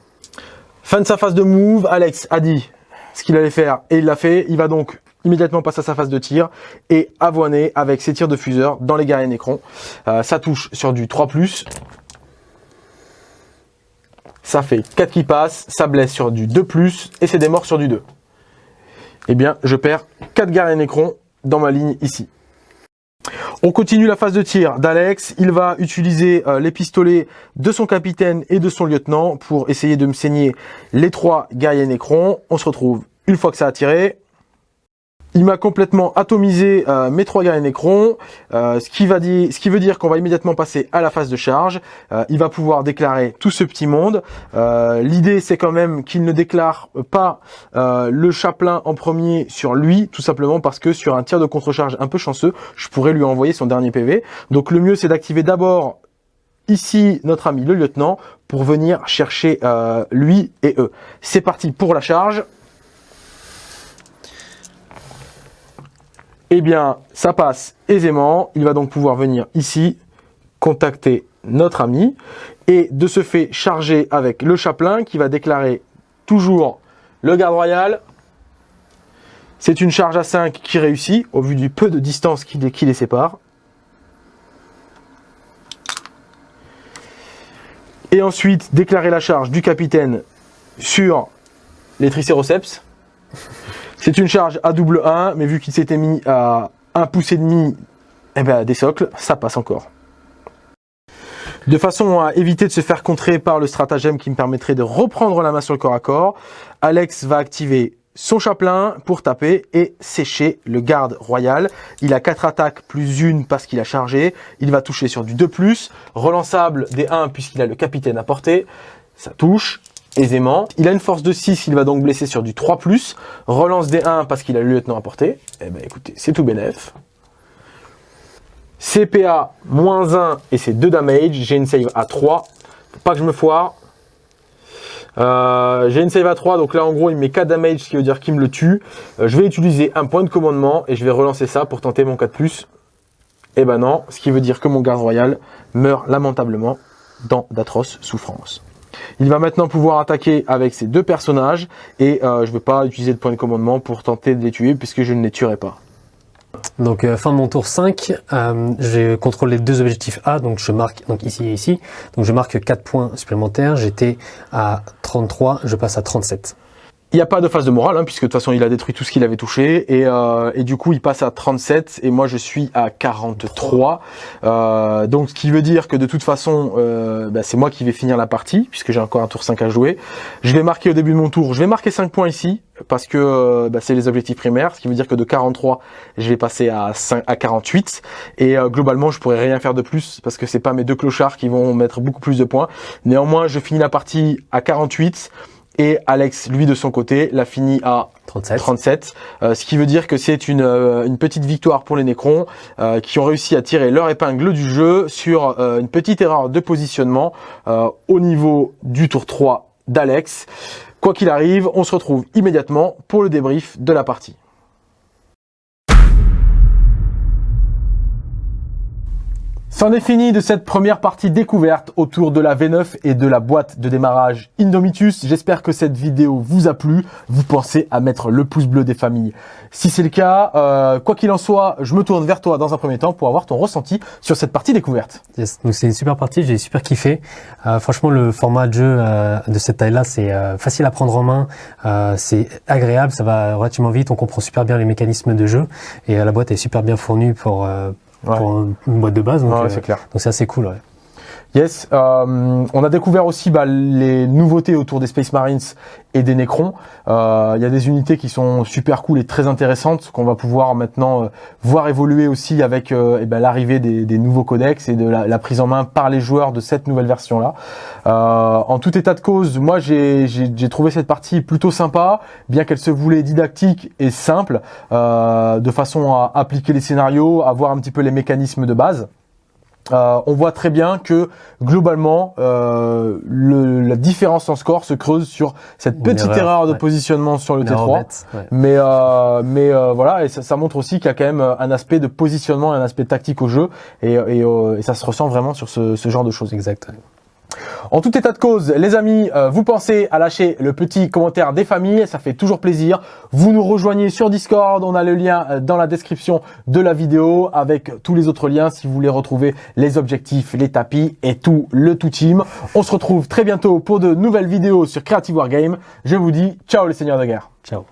Fin de sa phase de move, Alex a dit ce qu'il allait faire et il l'a fait. Il va donc immédiatement passe à sa phase de tir et avoiner avec ses tirs de fuseur dans les guerriers Nécron. Euh, ça touche sur du 3+. Ça fait 4 qui passent, ça blesse sur du 2+, et c'est des morts sur du 2. Eh bien, je perds 4 guerriers Nécron dans ma ligne ici. On continue la phase de tir d'Alex. Il va utiliser euh, les pistolets de son capitaine et de son lieutenant pour essayer de me saigner les trois guerriers Nécron. On se retrouve une fois que ça a tiré. Il m'a complètement atomisé euh, mes trois guerriers Necron, euh, ce, qui va dire, ce qui veut dire qu'on va immédiatement passer à la phase de charge. Euh, il va pouvoir déclarer tout ce petit monde. L'idée, c'est quand même qu'il ne déclare pas le chaplain en premier sur lui, tout simplement parce que sur un tir de contre-charge un peu chanceux, je pourrais lui envoyer son dernier PV. Donc le mieux, c'est d'activer d'abord ici notre ami le lieutenant pour venir chercher lui et eux. C'est parti pour la charge. Eh bien, ça passe aisément. Il va donc pouvoir venir ici, contacter notre ami, et de ce fait charger avec le chaplain qui va déclarer toujours le garde royal. C'est une charge à 5 qui réussit, au vu du peu de distance qui, les sépare. Et ensuite, déclarer la charge du capitaine sur les tricéroceps. C'est une charge à double 1, mais vu qu'il s'était mis à un pouce et demi eh ben, des socles, ça passe encore. De façon à éviter de se faire contrer par le stratagème qui me permettrait de reprendre la main sur le corps à corps, Alex va activer son chaplain pour taper et sécher le garde royal. Il a 4 attaques plus une parce qu'il a chargé. Il va toucher sur du 2+, relançable des 1 puisqu'il a le capitaine à portée. Ça touche aisément. Il a une force de 6, il va donc blesser sur du 3+. Relance des 1 parce qu'il a le lieutenant à portée. Eh ben écoutez, c'est tout bénef. CPA moins 1 et c'est 2 damage. J'ai une save à 3. pas que je me foire. Euh, j'ai une save à 3, donc là en gros il met 4 damage, ce qui veut dire qu'il me le tue. Euh, je vais utiliser un point de commandement et je vais relancer ça pour tenter mon 4+. Et eh ben non, ce qui veut dire que mon garde royal meurt lamentablement dans d'atroces souffrances. Il va maintenant pouvoir attaquer avec ces deux personnages et euh, je ne vais pas utiliser de point de commandement pour tenter de les tuer puisque je ne les tuerai pas. Donc euh, fin de mon tour 5, euh, je contrôle les deux objectifs A, donc je marque donc ici et ici. Donc je marque 4 points supplémentaires, j'étais à 33, je passe à 37. Il n'y a pas de phase de morale, hein, puisque de toute façon il a détruit tout ce qu'il avait touché, et, euh, du coup il passe à 37, et moi je suis à 43. Euh, donc ce qui veut dire que de toute façon euh, bah, c'est moi qui vais finir la partie, puisque j'ai encore un tour 5 à jouer. Je vais marquer au début de mon tour, je vais marquer 5 points ici, parce que euh, bah, c'est les objectifs primaires, ce qui veut dire que de 43 je vais passer à, 5, à 48, et euh, globalement je pourrais rien faire de plus, parce que c'est pas mes deux clochards qui vont mettre beaucoup plus de points. Néanmoins je finis la partie à 48, et Alex, lui de son côté, l'a fini à 37, 37 euh, ce qui veut dire que c'est une, euh, une, petite victoire pour les Nécrons euh, qui ont réussi à tirer leur épingle du jeu sur euh, une petite erreur de positionnement euh, au niveau du tour 3 d'Alex. Quoi qu'il arrive, on se retrouve immédiatement pour le débrief de la partie. C'en est fini de cette première partie découverte autour de la V9 et de la boîte de démarrage Indomitus. J'espère que cette vidéo vous a plu. Vous pensez à mettre le pouce bleu des familles. Si c'est le cas, euh, quoi qu'il en soit, je me tourne vers toi dans un premier temps pour avoir ton ressenti sur cette partie découverte. Yes. Donc c'est une super partie, j'ai super kiffé. Euh, franchement, le format de jeu euh, de cette taille-là, c'est euh, facile à prendre en main, c'est agréable, ça va relativement vite, on comprend super bien les mécanismes de jeu et la boîte est super bien fournie pour Ouais. pour une boîte de base. Donc, ouais, c'est clair. Donc c'est assez cool. Ouais. Yes, euh, on a découvert aussi bah, les nouveautés autour des Space Marines et des Necrons. Il euh, y a des unités qui sont super cool et très intéressantes qu'on va pouvoir maintenant euh, voir évoluer aussi avec eh ben, l'arrivée des, des, nouveaux codex et de la, la, prise en main par les joueurs de cette nouvelle version-là. en tout état de cause, moi j'ai trouvé cette partie plutôt sympa, bien qu'elle se voulait didactique et simple, de façon à appliquer les scénarios, à voir un petit peu les mécanismes de base. Euh, on voit très bien que globalement euh, le, la différence en score se creuse sur cette Une petite erreur, erreur de ouais. positionnement sur le Une T3. Bête, ouais. Mais euh, mais euh, voilà et ça, ça montre aussi qu'il y a quand même un aspect de positionnement et un aspect tactique au jeu et, et, euh, et ça se ressent vraiment sur ce, ce genre de choses. Exact. En tout état de cause, les amis, euh, vous pensez à lâcher le petit commentaire des familles, ça fait toujours plaisir. Vous nous rejoignez sur Discord, on a le lien dans la description de la vidéo avec tous les autres liens si vous voulez retrouver les objectifs, les tapis et tout le tout team. On se retrouve très bientôt pour de nouvelles vidéos sur Creative Wargame. Je vous dis ciao les seigneurs de guerre. Ciao.